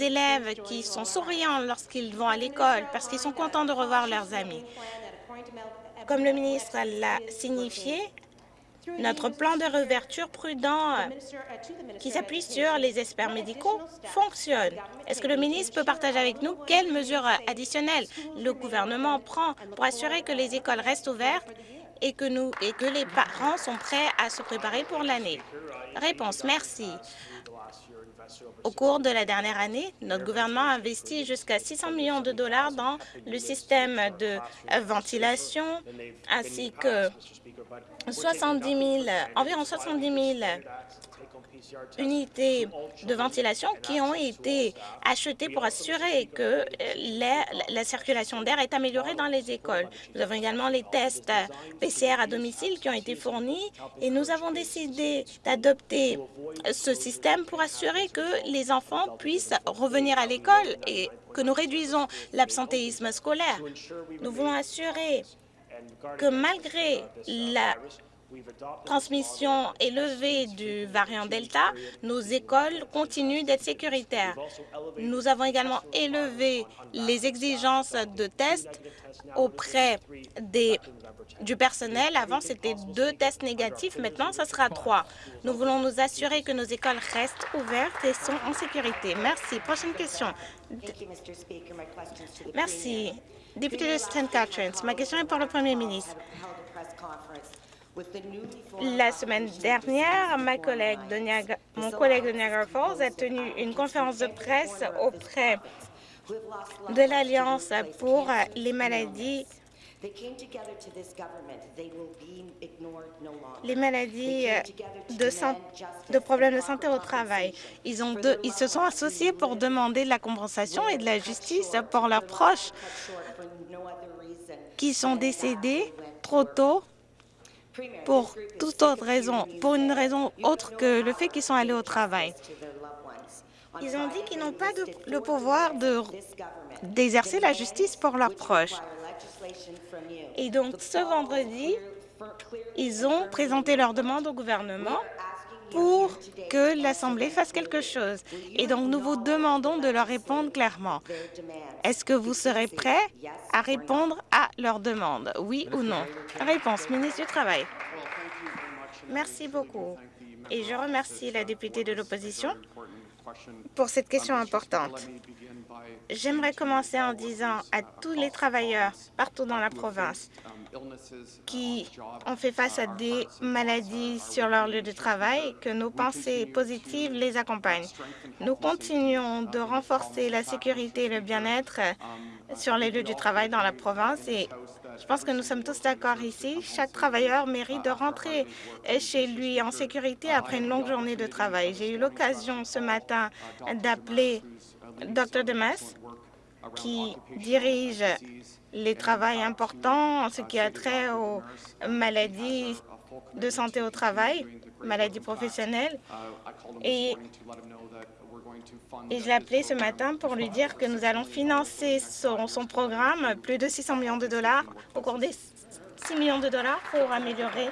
élèves qui sont souriants lorsqu'ils vont à l'école parce qu'ils sont contents de revoir leurs amis. Comme le ministre l'a signifié, notre plan de réouverture prudent qui s'appuie sur les experts médicaux fonctionne. Est-ce que le ministre peut partager avec nous quelles mesures additionnelles le gouvernement prend pour assurer que les écoles restent ouvertes et que, nous, et que les parents sont prêts à se préparer pour l'année? Réponse, merci. Au cours de la dernière année, notre gouvernement a investi jusqu'à 600 millions de dollars dans le système de ventilation ainsi que 70 000, environ 70 000 unités de ventilation qui ont été achetées pour assurer que la, la circulation d'air est améliorée dans les écoles. Nous avons également les tests PCR à domicile qui ont été fournis et nous avons décidé d'adopter ce système pour assurer que les enfants puissent revenir à l'école et que nous réduisons l'absentéisme scolaire. Nous voulons assurer que malgré la transmission élevée du variant Delta, nos écoles continuent d'être sécuritaires. Nous avons également élevé les exigences de tests auprès des, du personnel. Avant, c'était deux tests négatifs. Maintenant, ce sera trois. Nous voulons nous assurer que nos écoles restent ouvertes et sont en sécurité. Merci. Prochaine question. Merci. Député de St. Catharines, ma question est pour le Premier ministre. La semaine dernière, ma collègue de Niagara, mon collègue de Niagara Falls a tenu une conférence de presse auprès de l'Alliance pour les maladies les maladies de, de, problèmes de santé au travail. Ils se sont associés pour demander de la compensation et de la justice pour leurs proches qui sont décédés trop tôt pour toute autre raison, pour une raison autre que le fait qu'ils sont allés au travail. Ils ont dit qu'ils n'ont pas le pouvoir d'exercer la justice pour leurs proches. Et donc, ce vendredi, ils ont présenté leur demande au gouvernement pour que l'Assemblée fasse quelque chose. Et donc, nous vous demandons de leur répondre clairement. Est-ce que vous serez prêt à répondre à leur demande, oui ou non? Réponse, ministre du Travail. Merci beaucoup. Et je remercie la députée de l'opposition pour cette question importante. J'aimerais commencer en disant à tous les travailleurs partout dans la province qui ont fait face à des maladies sur leur lieu de travail que nos pensées positives les accompagnent. Nous continuons de renforcer la sécurité et le bien-être sur les lieux du travail dans la province et Je pense que nous sommes tous d'accord ici. Chaque travailleur mérite de rentrer chez lui en sécurité après une longue journée de travail. J'ai eu l'occasion ce matin d'appeler Dr. Demas, qui dirige les travaux importants en ce qui a trait aux maladies de santé au travail, maladies professionnelles. Et, et je l'ai appelé ce matin pour lui dire que nous allons financer son, son programme, plus de 600 millions de dollars, au cours des 6 millions de dollars pour améliorer,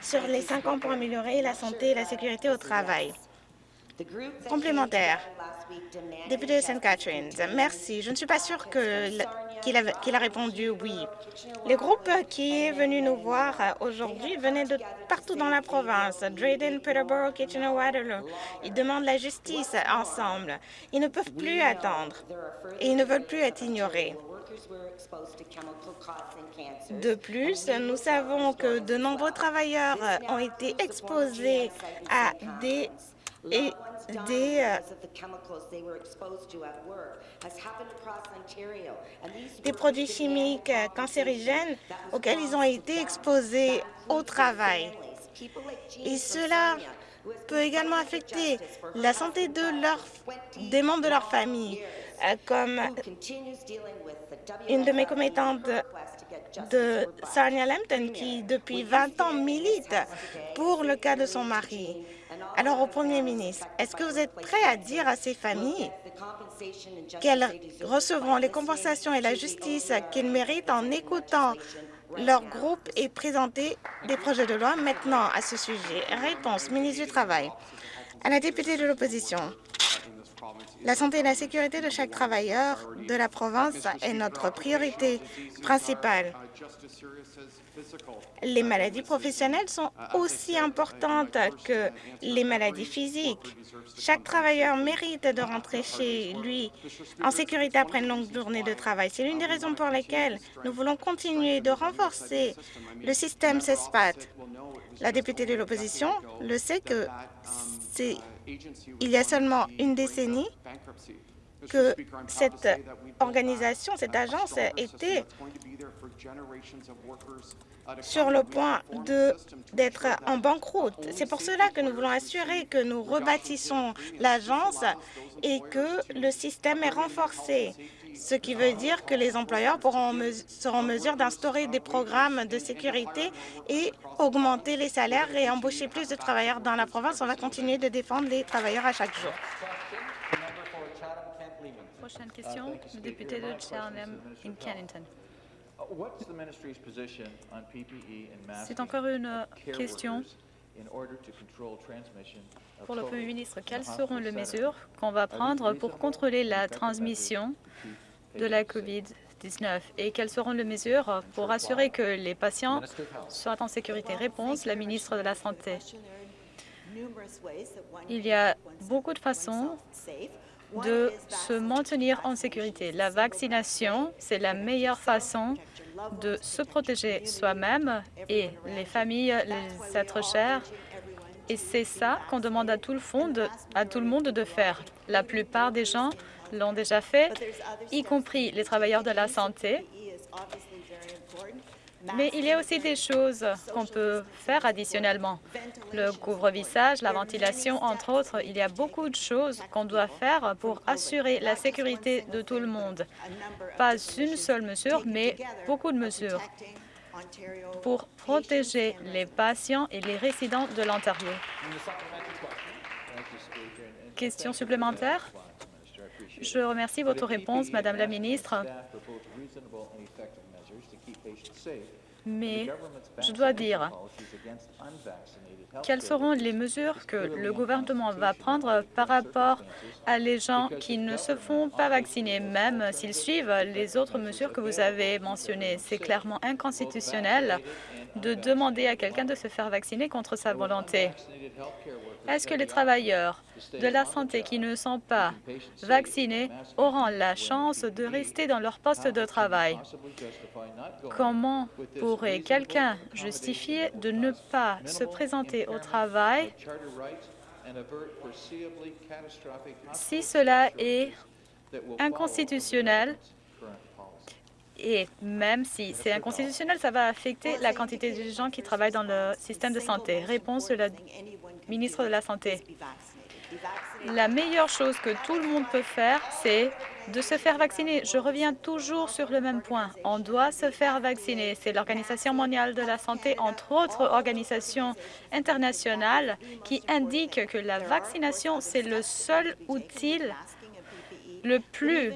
sur les 5 ans pour améliorer la santé et la sécurité au travail. Complémentaire. Député de St. Catharines, merci. Je ne suis pas sûre qu'il a, répondu oui. Le groupe qui est venu nous voir aujourd'hui venait de partout dans la province, Drayden, Peterborough, Kitchener-Waterloo. Ils demandent la justice ensemble. Ils ne peuvent plus attendre et ils ne veulent plus être ignorés. De plus, nous savons que de nombreux travailleurs ont été exposés à des et des euh, des produits chimiques euh, cancérigènes auxquels ils ont été exposés au travail. Et cela peut également affecter la santé de leur, des membres de leur famille, euh, comme une de mes commettantes de Sarnia Lambton qui, depuis 20 ans, milite pour le cas de son mari. Alors, au Premier ministre, est-ce que vous êtes prêt à dire à ces familles qu'elles recevront les compensations et la justice qu'ils méritent en écoutant leur groupe et présenter des projets de loi maintenant à ce sujet? Réponse, ministre du Travail. À la députée de l'opposition, la santé et la sécurité de chaque travailleur de la province est notre priorité principale. Les maladies professionnelles sont aussi importantes que les maladies physiques. Chaque travailleur mérite de rentrer chez lui en sécurité après une longue journée de travail. C'est l'une des raisons pour lesquelles nous voulons continuer de renforcer le système CESPAT. La députée de l'opposition le sait que c'est il y a seulement une décennie que cette organisation, cette agence était sur le point d'être en banqueroute. C'est pour cela que nous voulons assurer que nous rebâtissons l'agence et que le système est renforcé ce qui veut dire que les employeurs pourront seront en mesure d'instaurer des programmes de sécurité et augmenter les salaires et embaucher plus de travailleurs dans la province. On va continuer de défendre les travailleurs à chaque jour. Prochaine question, le député de Cheltenham in Kennington. C'est encore une question pour le Premier ministre. Quelles seront les mesures qu'on va prendre pour contrôler la transmission de la COVID-19 et quelles seront les mesures pour assurer que les patients soient en sécurité? Réponse, la ministre de la Santé. Il y a beaucoup de façons de se maintenir en sécurité. La vaccination, c'est la meilleure façon de se protéger soi-même et les familles, les êtres chers. Et c'est ça qu'on demande à tout, le fond à tout le monde de faire. La plupart des gens l'ont déjà fait, y compris les travailleurs de la santé. Mais il y a aussi des choses qu'on peut faire additionnellement. Le couvre-visage, la ventilation, entre autres. Il y a beaucoup de choses qu'on doit faire pour assurer la sécurité de tout le monde. Pas une seule mesure, mais beaucoup de mesures pour protéger les patients et les résidents de l'Ontario. Question supplémentaire? Je remercie votre réponse, Madame la ministre. Mais je dois dire, quelles seront les mesures que le gouvernement va prendre par rapport à les gens qui ne se font pas vacciner, même s'ils suivent les autres mesures que vous avez mentionnées? C'est clairement inconstitutionnel de demander à quelqu'un de se faire vacciner contre sa volonté. Est-ce que les travailleurs de la santé qui ne sont pas vaccinés auront la chance de rester dans leur poste de travail? Comment pourrait quelqu'un justifier de ne pas se présenter au travail si cela est inconstitutionnel Et même si c'est inconstitutionnel, ça va affecter la quantité de gens qui travaillent dans le système de santé. Réponse de la ministre de la Santé. La meilleure chose que tout le monde peut faire, c'est de se faire vacciner. Je reviens toujours sur le même point. On doit se faire vacciner. C'est l'Organisation mondiale de la santé, entre autres organisations internationales, qui indiquent que la vaccination, c'est le seul outil le plus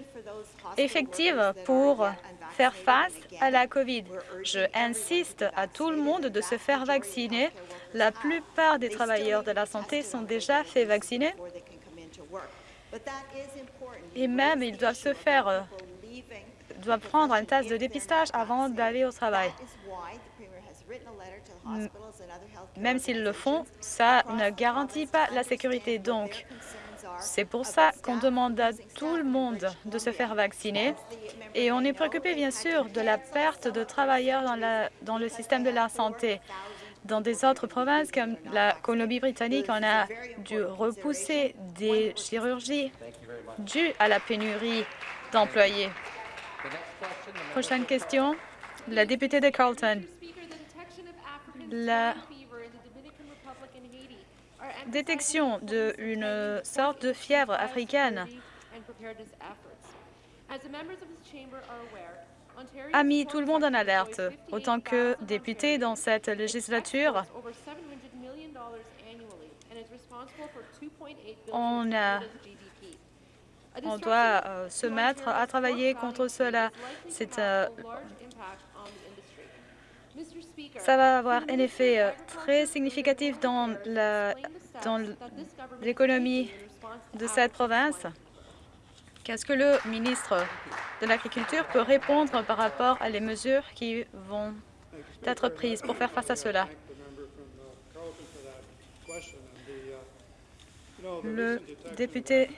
effectif pour faire face à la COVID. Je insiste à tout le monde de se faire vacciner. La plupart des travailleurs de la santé sont déjà fait vacciner. Et même, ils doivent se faire, euh, doivent prendre un test de dépistage avant d'aller au travail. Même s'ils le font, ça ne garantit pas la sécurité. Donc, c'est pour ça qu'on demande à tout le monde de se faire vacciner. Et on est préoccupé, bien sûr, de la perte de travailleurs dans, le système de la santé. Dans des autres provinces comme la Colombie-Britannique, on a dû repousser des chirurgies dues à la pénurie d'employés. Prochaine question, la députée de Carlton. La détection d'une sorte de fièvre africaine a mis tout le monde en alerte. Autant que député dans cette législature, on, a, on doit euh, se mettre à travailler contre cela. Euh, ça va avoir un effet euh, très significatif dans l'économie de cette province. Qu'est-ce que le ministre de l'Agriculture peut répondre par rapport à les mesures qui vont être prises pour faire face à cela? Le député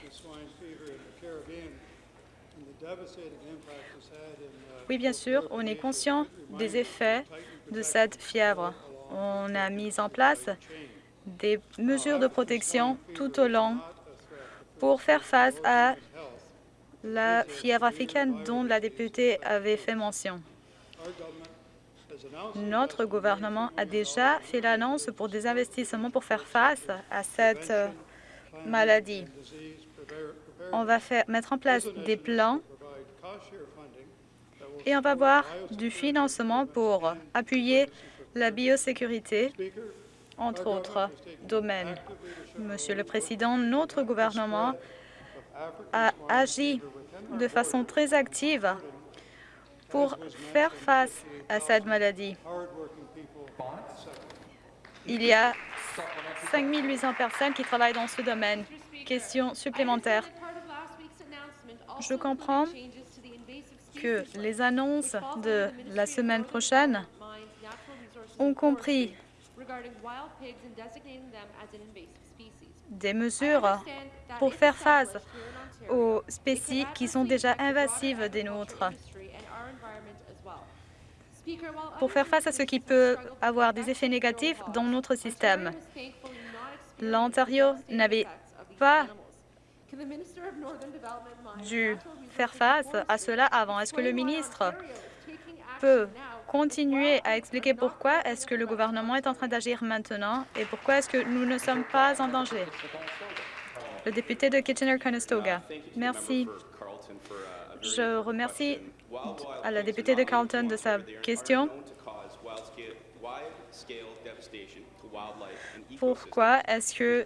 oui, bien sûr, on est conscient des effets de cette fièvre. On a mis en place des mesures de protection tout au long pour faire face à la fièvre africaine dont la députée avait fait mention. Notre gouvernement a déjà fait l'annonce pour des investissements pour faire face à cette euh, maladie. On va mettre en place des plans et on va avoir du financement pour appuyer la biosécurité, entre autres domaines. Monsieur le Président, notre gouvernement a agi de façon très active pour faire face à cette maladie. Il y a 5 800 personnes qui travaillent dans ce domaine. Question supplémentaire. Je comprends que les annonces de la semaine prochaine ont compris des mesures pour faire face aux spécies qui sont déjà invasives des nôtres, pour faire face à ce qui peut avoir des effets négatifs dans notre système. L'Ontario n'avait pas dû faire face à cela avant? Est-ce que le ministre peut continuer à expliquer pourquoi est-ce que le gouvernement est en train d'agir maintenant et pourquoi est-ce que nous ne sommes pas en danger? Le député de Kitchener-Conestoga. Merci. Je remercie à la députée de Carleton de sa question. Pourquoi est-ce que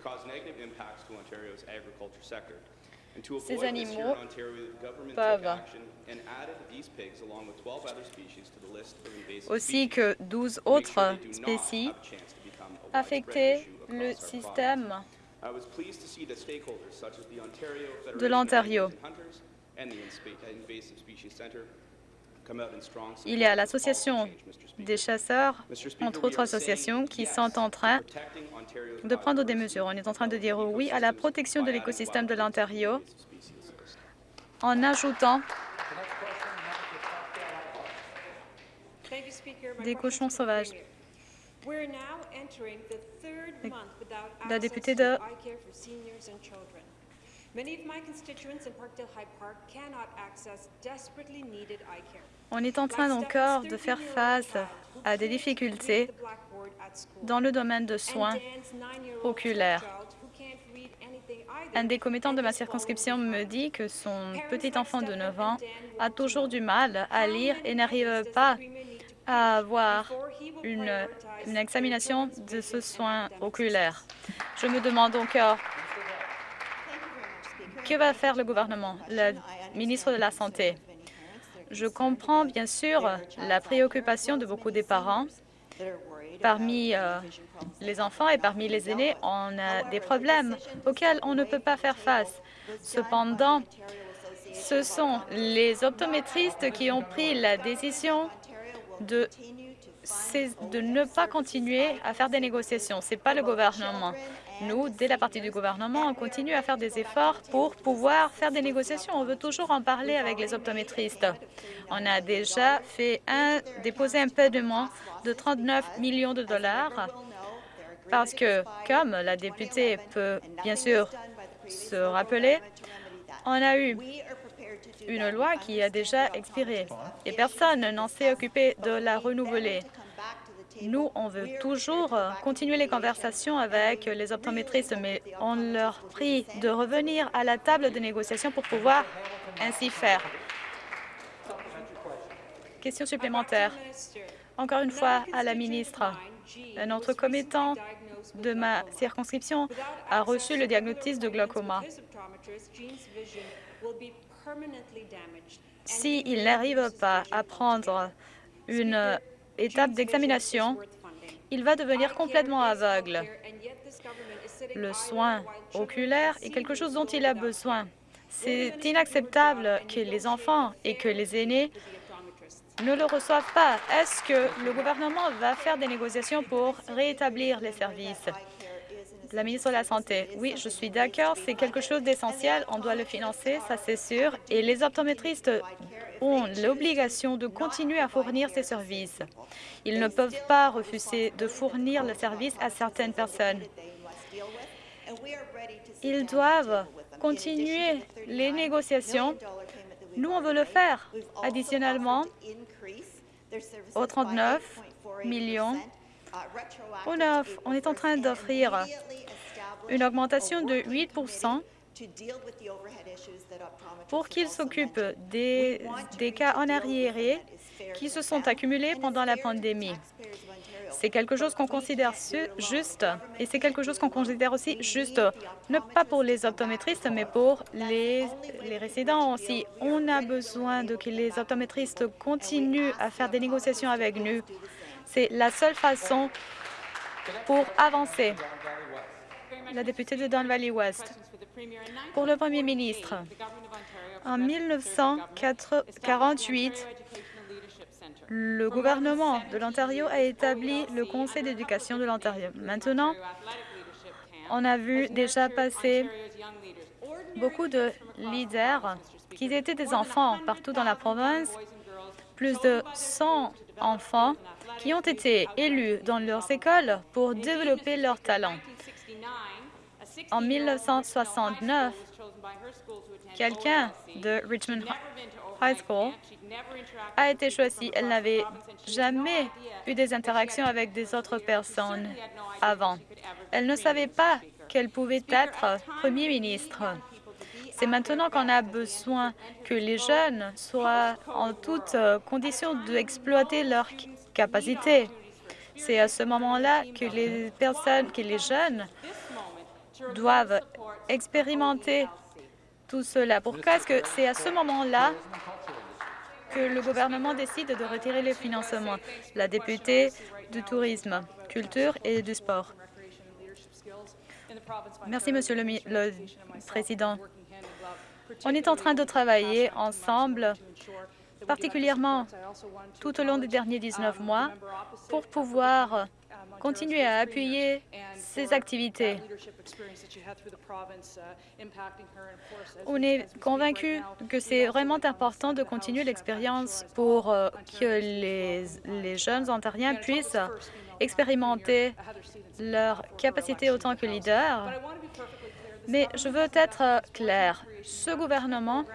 ces animaux peuvent aussi que 12 autres spécies affecter le système de l'Ontario. Il y a l'Association des chasseurs, entre autres associations, qui sont en train de prendre des mesures. On est en train de dire oui à la protection de l'écosystème de l'Ontario en ajoutant des cochons sauvages. La députée de On est en train encore de faire face à des difficultés dans le domaine de soins oculaires. Un des commettants de ma circonscription me dit que son petit enfant de 9 ans a toujours du mal à lire et n'arrive pas à avoir une, examination de ce soin oculaire. Je me demande euh, que va faire le gouvernement, le ministre de la Santé? Je comprends bien sûr la préoccupation de beaucoup des parents. Parmi euh, les enfants et parmi les aînés, on a des problèmes auxquels on ne peut pas faire face. Cependant, ce sont les optométristes qui ont pris la décision de, de ne pas continuer à faire des négociations. Ce n'est pas le gouvernement. Nous, dès la partie du gouvernement, on continue à faire des efforts pour pouvoir faire des négociations. On veut toujours en parler avec les optométristes. On a déjà fait un, déposé un paiement de 39 millions de dollars parce que, comme la députée peut bien sûr se rappeler, on a eu une loi qui a déjà expiré et personne n'en s'est occupé de la renouveler. Nous, on veut toujours continuer les conversations avec les optométristes, mais on leur prie de revenir à la table de négociation pour pouvoir ainsi faire. Question supplémentaire. Encore une fois, à la ministre. Un autre commettant de ma circonscription a reçu le diagnostic de glaucoma. S'il n'arrive pas à prendre une étape d'examination, il va devenir complètement aveugle. Le soin oculaire est quelque chose dont il a besoin. C'est inacceptable que les enfants et que les aînés ne le reçoivent pas. Est-ce que le gouvernement va faire des négociations pour rétablir les services? La ministre de la Santé, oui, je suis d'accord, c'est quelque chose d'essentiel, on doit le financer, ça c'est sûr, et les optométristes ont l'obligation de continuer à fournir ces services. Ils ne peuvent pas refuser de fournir le service à certaines personnes. Ils doivent continuer les négociations. Nous, on veut le faire. Additionnellement, aux 39 millions, on est en train d'offrir une augmentation de 8% pour qu'ils s'occupent des, cas en arriéré qui se sont accumulés pendant la pandémie. C'est quelque chose qu'on considère juste et c'est quelque chose qu'on considère aussi juste, ne pas pour les optométristes, mais pour les, les résidents aussi. On a besoin de que les optométristes continuent à faire des négociations avec nous. C'est la seule façon pour avancer. La députée de Don Valley West. Pour le Premier ministre, en 1948, le gouvernement de l'Ontario a établi le Conseil d'éducation de l'Ontario. Maintenant, on a vu déjà passer beaucoup de leaders qui étaient des enfants partout dans la province, plus de 100 enfants qui ont été élus dans leurs écoles pour développer leurs talents. En 1969, quelqu'un de Richmond High School a été choisi. Elle n'avait jamais eu des interactions avec des autres personnes avant. Elle ne savait pas qu'elle pouvait être Premier ministre. C'est maintenant qu'on a besoin que les jeunes soient en toutes conditions d'exploiter leurs capacités. C'est à ce moment-là que les personnes, que les jeunes doivent expérimenter tout cela. Pourquoi est-ce que c'est à ce moment-là que le gouvernement décide de retirer les financements? La députée du tourisme, culture et du sport. Merci, Monsieur le Président. On est en train de travailler ensemble particulièrement tout au long des derniers 19 mois, pour pouvoir continuer à appuyer ces activités. On est convaincu que c'est vraiment important de continuer l'expérience pour euh, que les, jeunes ontariens puissent expérimenter leur capacité autant que leader. Mais je veux être clair. Ce gouvernement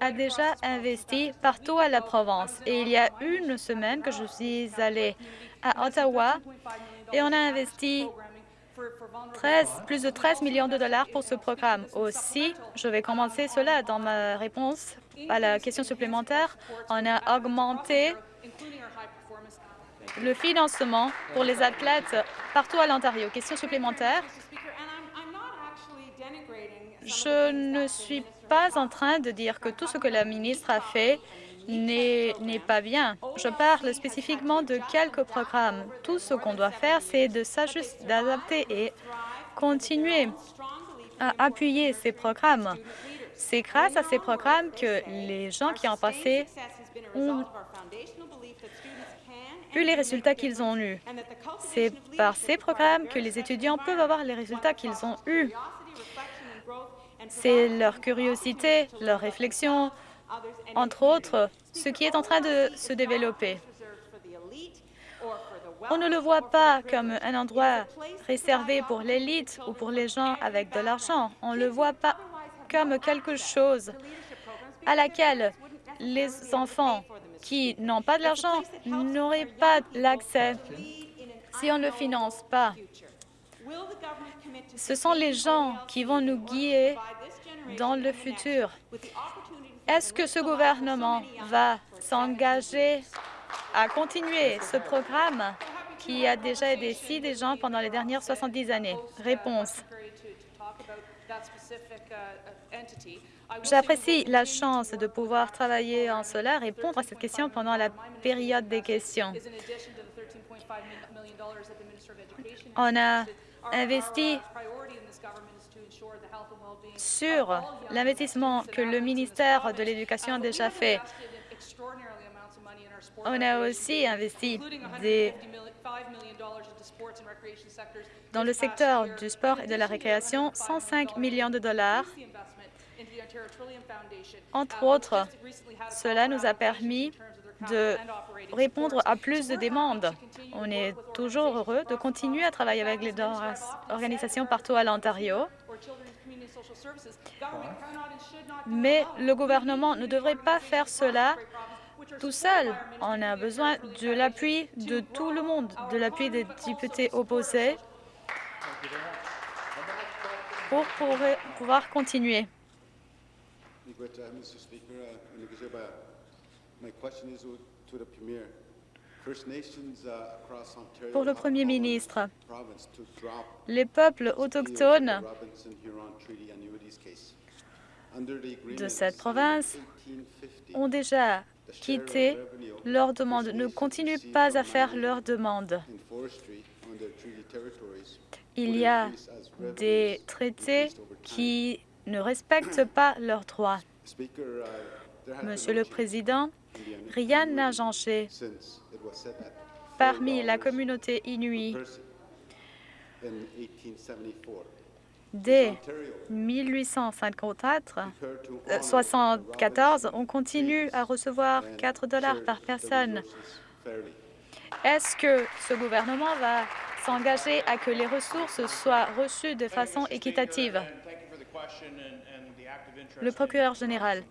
a déjà investi partout à la province. Et il y a une semaine que je suis allée à Ottawa et on a investi 13, plus de 13 millions de dollars pour ce programme. Aussi, je vais commencer cela dans ma réponse à la question supplémentaire. On a augmenté le financement pour les athlètes partout à l'Ontario. Question supplémentaire. Je ne suis pas en train de dire que tout ce que la ministre a fait n'est pas bien. Je parle spécifiquement de quelques programmes. Tout ce qu'on doit faire, c'est de s'ajuster, d'adapter et continuer à appuyer ces programmes. C'est grâce à ces programmes que les gens qui ont passé ont eu les résultats qu'ils ont eus. C'est par ces programmes que les étudiants peuvent avoir les résultats qu'ils ont eus. C'est leur curiosité, leur réflexion, entre autres, ce qui est en train de se développer. On ne le voit pas comme un endroit réservé pour l'élite ou pour les gens avec de l'argent. On ne le voit pas comme quelque chose à laquelle les enfants qui n'ont pas de l'argent n'auraient pas l'accès si on ne le finance pas. Ce sont les gens qui vont nous guider dans le futur. Est-ce que ce gouvernement va s'engager à continuer ce programme qui a déjà aidé si des gens pendant les dernières 70 années? Réponse. J'apprécie la chance de pouvoir travailler en cela, répondre à cette question pendant la période des questions. On a investi sur l'investissement que le ministère de l'Éducation a déjà fait. On a aussi investi des dans le secteur du sport et de la récréation 105 millions de dollars. Entre autres, cela nous a permis de répondre à plus de demandes. On est toujours heureux de continuer à travailler avec les organisations partout à l'Ontario. Mais le gouvernement ne devrait pas faire cela tout seul. On a besoin de l'appui de tout le monde, de l'appui des députés opposés pour pouvoir continuer. Pour le Premier ministre, les peuples autochtones de cette province ont déjà quitté leur demande, ne continuent pas à faire leur demande. Il y a des traités qui ne respectent pas leurs droits. Monsieur le Président, rien n'a changé parmi la communauté inuit Dès 1854, 74, on continue à recevoir 4 dollars par personne. Est-ce que ce gouvernement va s'engager à que les ressources soient reçues de façon équitative? Le procureur général.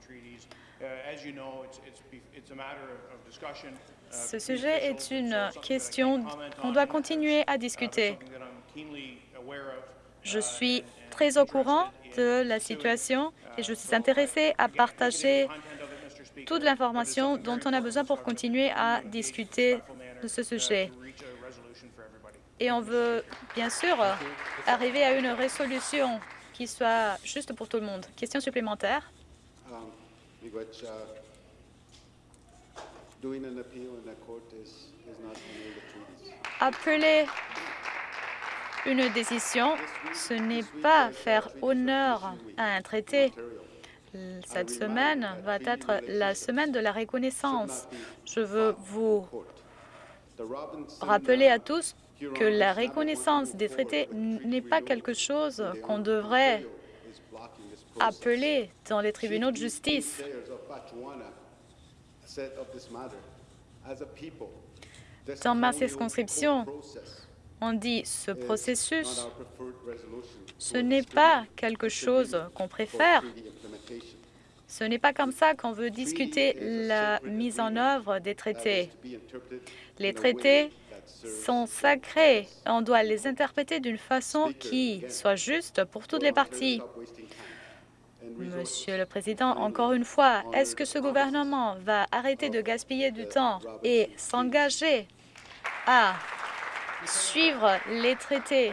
Ce sujet est une question qu'on doit continuer à discuter. Je suis très au courant de la situation et je suis intéressée à partager toute l'information dont on a besoin pour continuer à discuter de ce sujet. Et on veut bien sûr arriver à une résolution qui soit juste pour tout le monde. Question supplémentaire Appeler une décision, ce n'est pas faire honneur à un traité. Cette semaine va être la semaine de la reconnaissance. Je veux vous rappeler à tous que la reconnaissance des traités n'est pas quelque chose qu'on devrait appeler dans les tribunaux de justice. Dans ma circonscription, On dit ce processus, ce n'est pas quelque chose qu'on préfère. Ce n'est pas comme ça qu'on veut discuter la mise en œuvre des traités. Les traités sont sacrés. On doit les interpréter d'une façon qui soit juste pour toutes les parties. Monsieur le Président, encore une fois, est-ce que ce gouvernement va arrêter de gaspiller du temps et s'engager à suivre les traités?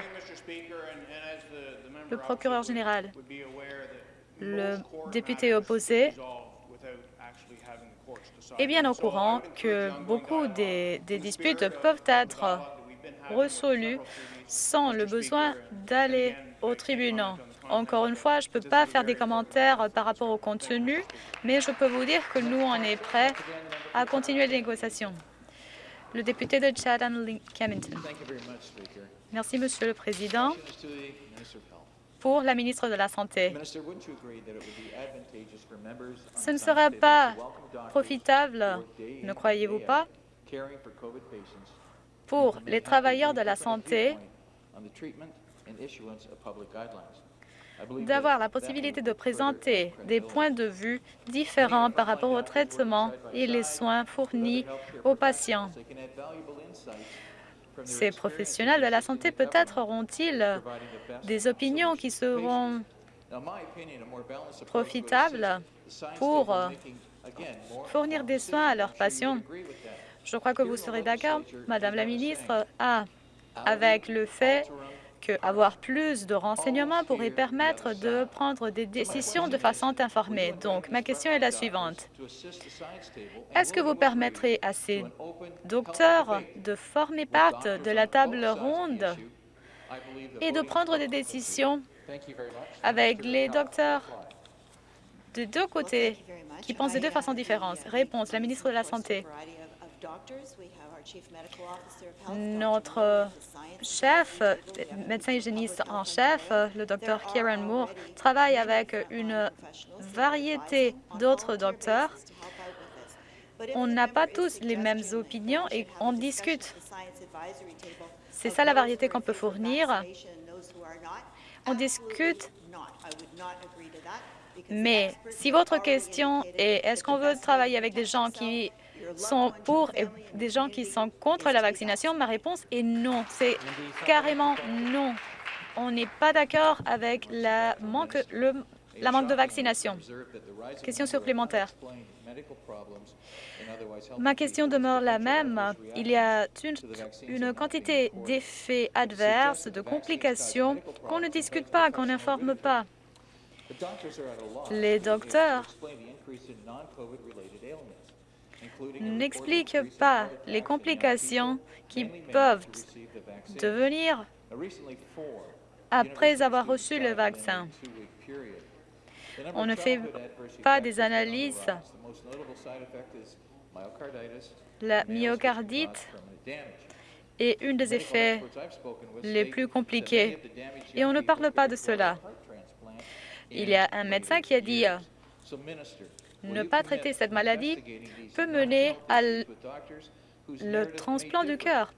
Le procureur général, le député opposé est bien au courant que beaucoup des, des disputes peuvent être résolues sans le besoin d'aller au tribunal. Encore une fois, je ne peux pas faire des commentaires par rapport au contenu, mais je peux vous dire que nous, on est prêts à continuer les négociations. Le député de Chatham-Kennington. Merci, Monsieur le Président. Pour la ministre de la Santé, ce ne serait pas profitable, ne croyez-vous pas, pour les travailleurs de la santé d'avoir la possibilité de présenter des points de vue différents par rapport au traitement et les soins fournis aux patients. Ces professionnels de la santé peut-être auront-ils des opinions qui seront profitables pour fournir des soins à leurs patients. Je crois que vous serez d'accord, Madame la ministre, avec le fait qu'avoir plus de renseignements pourrait permettre de prendre des décisions de façon informée. Donc, ma question est la suivante. Est-ce que vous permettrez à ces docteurs de former part de la table ronde et de prendre des décisions avec les docteurs de deux côtés qui pensent de deux façons différentes? Réponse, la ministre de la Santé. Notre chef, médecin hygiéniste en chef, le docteur Kieran Moore, travaille avec une variété d'autres docteurs. On n'a pas tous les mêmes opinions et on discute. C'est ça la variété qu'on peut fournir. On discute. Mais si votre question est est-ce qu'on veut travailler avec des gens qui sont pour et des gens qui sont contre la vaccination, ma réponse est non. C'est carrément non. On n'est pas d'accord avec la manque, le, la manque de vaccination. Question supplémentaire. Ma question demeure la même. Il y a une, une quantité d'effets adverses, de complications qu'on ne discute pas, qu'on n'informe pas. Les docteurs n'explique pas les complications qui peuvent devenir après avoir reçu le vaccin. On ne fait pas des analyses. La myocardite est une des effets les plus compliqués et on ne parle pas de cela. Il y a un médecin qui a dit ne pas traiter cette maladie peut mener à le transplant du cœur.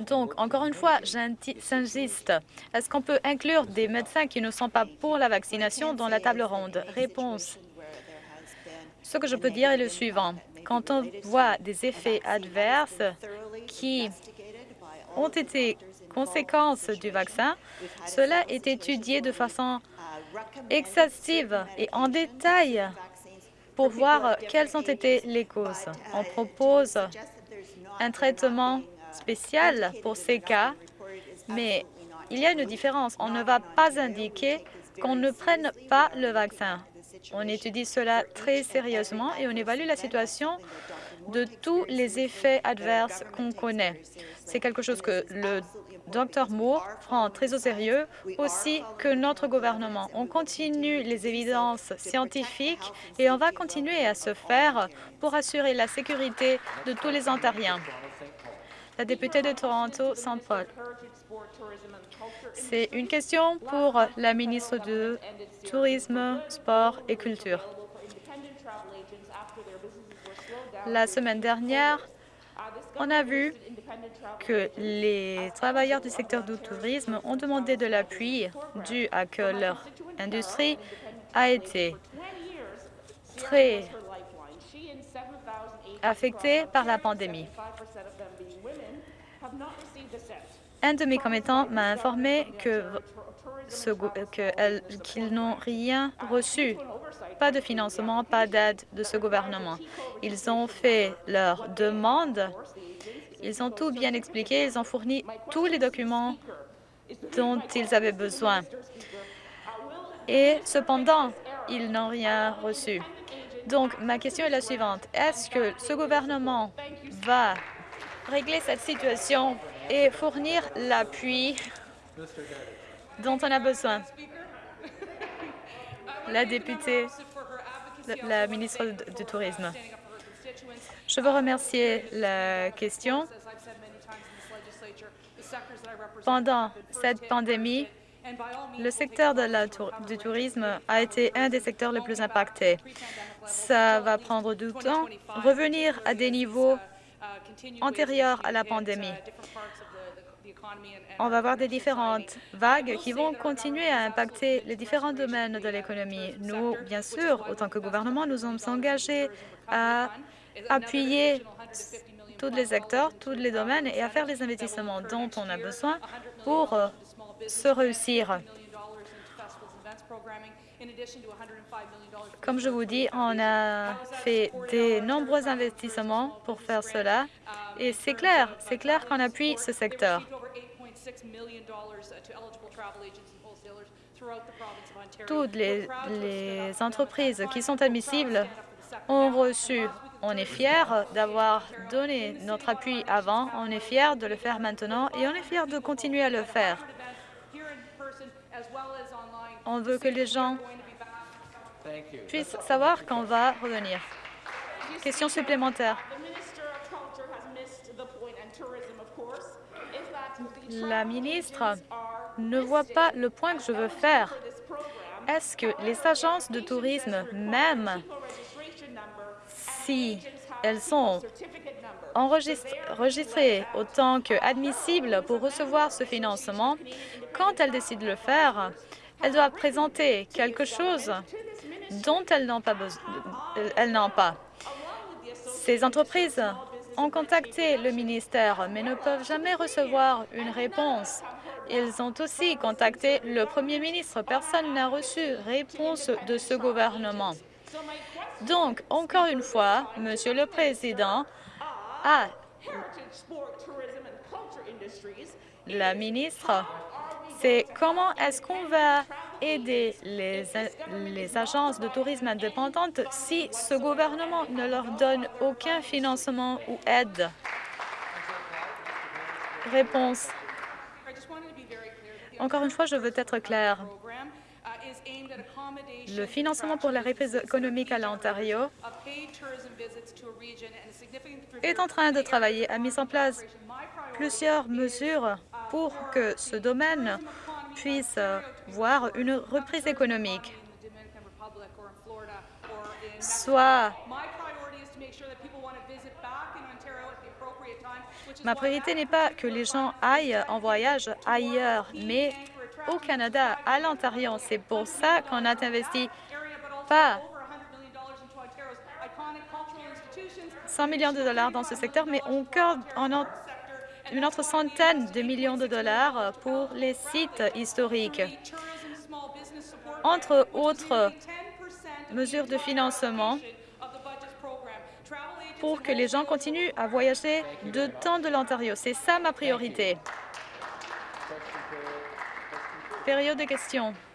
Donc, encore une fois, j'insiste. Est-ce qu'on peut inclure des médecins qui ne sont pas pour la vaccination dans la table ronde? Réponse. Ce que je peux dire est le suivant. Quand on voit des effets adverses qui ont été conséquences du vaccin, cela est étudié de façon excessive et en détail pour voir quelles ont été les causes. On propose un traitement spécial pour ces cas, mais il y a une différence. On ne va pas indiquer qu'on ne prenne pas le vaccin. On étudie cela très sérieusement et on évalue la situation de tous les effets adverses qu'on connaît. C'est quelque chose que le Dr Moore prend très au sérieux, aussi que notre gouvernement. On continue les évidences scientifiques et on va continuer à se faire pour assurer la sécurité de tous les Ontariens. La députée de Toronto, Saint Paul. C'est une question pour la ministre du Tourisme, Sport et Culture. La semaine dernière, On a vu que les travailleurs du secteur du tourisme ont demandé de l'appui dû à que leur industrie a été très affectée par la pandémie. Un de mes commettants m'a informé qu'ils n'ont rien reçu, pas de financement, pas d'aide de ce gouvernement. Ils ont fait leur demande, ils ont tout bien expliqué, ils ont fourni tous les documents dont ils avaient besoin. Et cependant, ils n'ont rien reçu. Donc, ma question est la suivante. Est-ce que ce gouvernement va régler cette situation et fournir l'appui dont on a besoin? La députée, la ministre du Tourisme. Je veux remercier la question. Pendant cette pandémie, le secteur du tourisme a été un des secteurs les plus impactés. Ça va prendre du temps revenir à des niveaux antérieurs à la pandémie. On va avoir des différentes vagues qui vont continuer à impacter les différents domaines de l'économie. Nous, bien sûr, autant que gouvernement, nous sommes engagés à appuyer tous les acteurs, tous les domaines et à faire les investissements dont on a besoin pour se réussir. Comme je vous dis, on a fait de nombreux investissements pour faire cela et c'est clair, c'est clair qu'on appuie ce secteur. Toutes les, les entreprises qui sont admissibles ont reçu. On est fiers d'avoir donné notre appui avant, on est fiers de le faire maintenant et on est fiers de continuer à le faire. On veut que les gens puissent savoir qu'on va revenir. Question supplémentaire. La ministre ne voit pas le point que je veux faire. Est-ce que les agences de tourisme, même si elles sont enregistrées autant qu'admissibles pour recevoir ce financement, quand elles décident de le faire, elles doivent présenter quelque chose dont elles n'ont pas. Elles pas. Ces entreprises ont contacté le ministère, mais ne peuvent jamais recevoir une réponse. Ils ont aussi contacté le Premier ministre. Personne n'a reçu réponse de ce gouvernement. Donc, encore une fois, Monsieur le Président, la ministre, c'est comment est-ce qu'on va aider les, les agences de tourisme indépendantes si ce gouvernement ne leur donne aucun financement ou aide? Réponse. Encore une fois, je veux être clair. Le financement pour la reprise économique à l'Ontario est en train de travailler à mise en place plusieurs mesures pour que ce domaine puisse voir une reprise économique. Soit ma priorité n'est pas que les gens aillent en voyage ailleurs, mais au Canada, à l'Ontario. C'est pour ça qu'on a investi pas 100 millions de dollars dans ce secteur, mais on a une autre centaine de millions de dollars pour les sites historiques. Entre autres mesures de financement pour que les gens continuent à voyager de temps de l'Ontario. C'est ça ma priorité. Période de questions.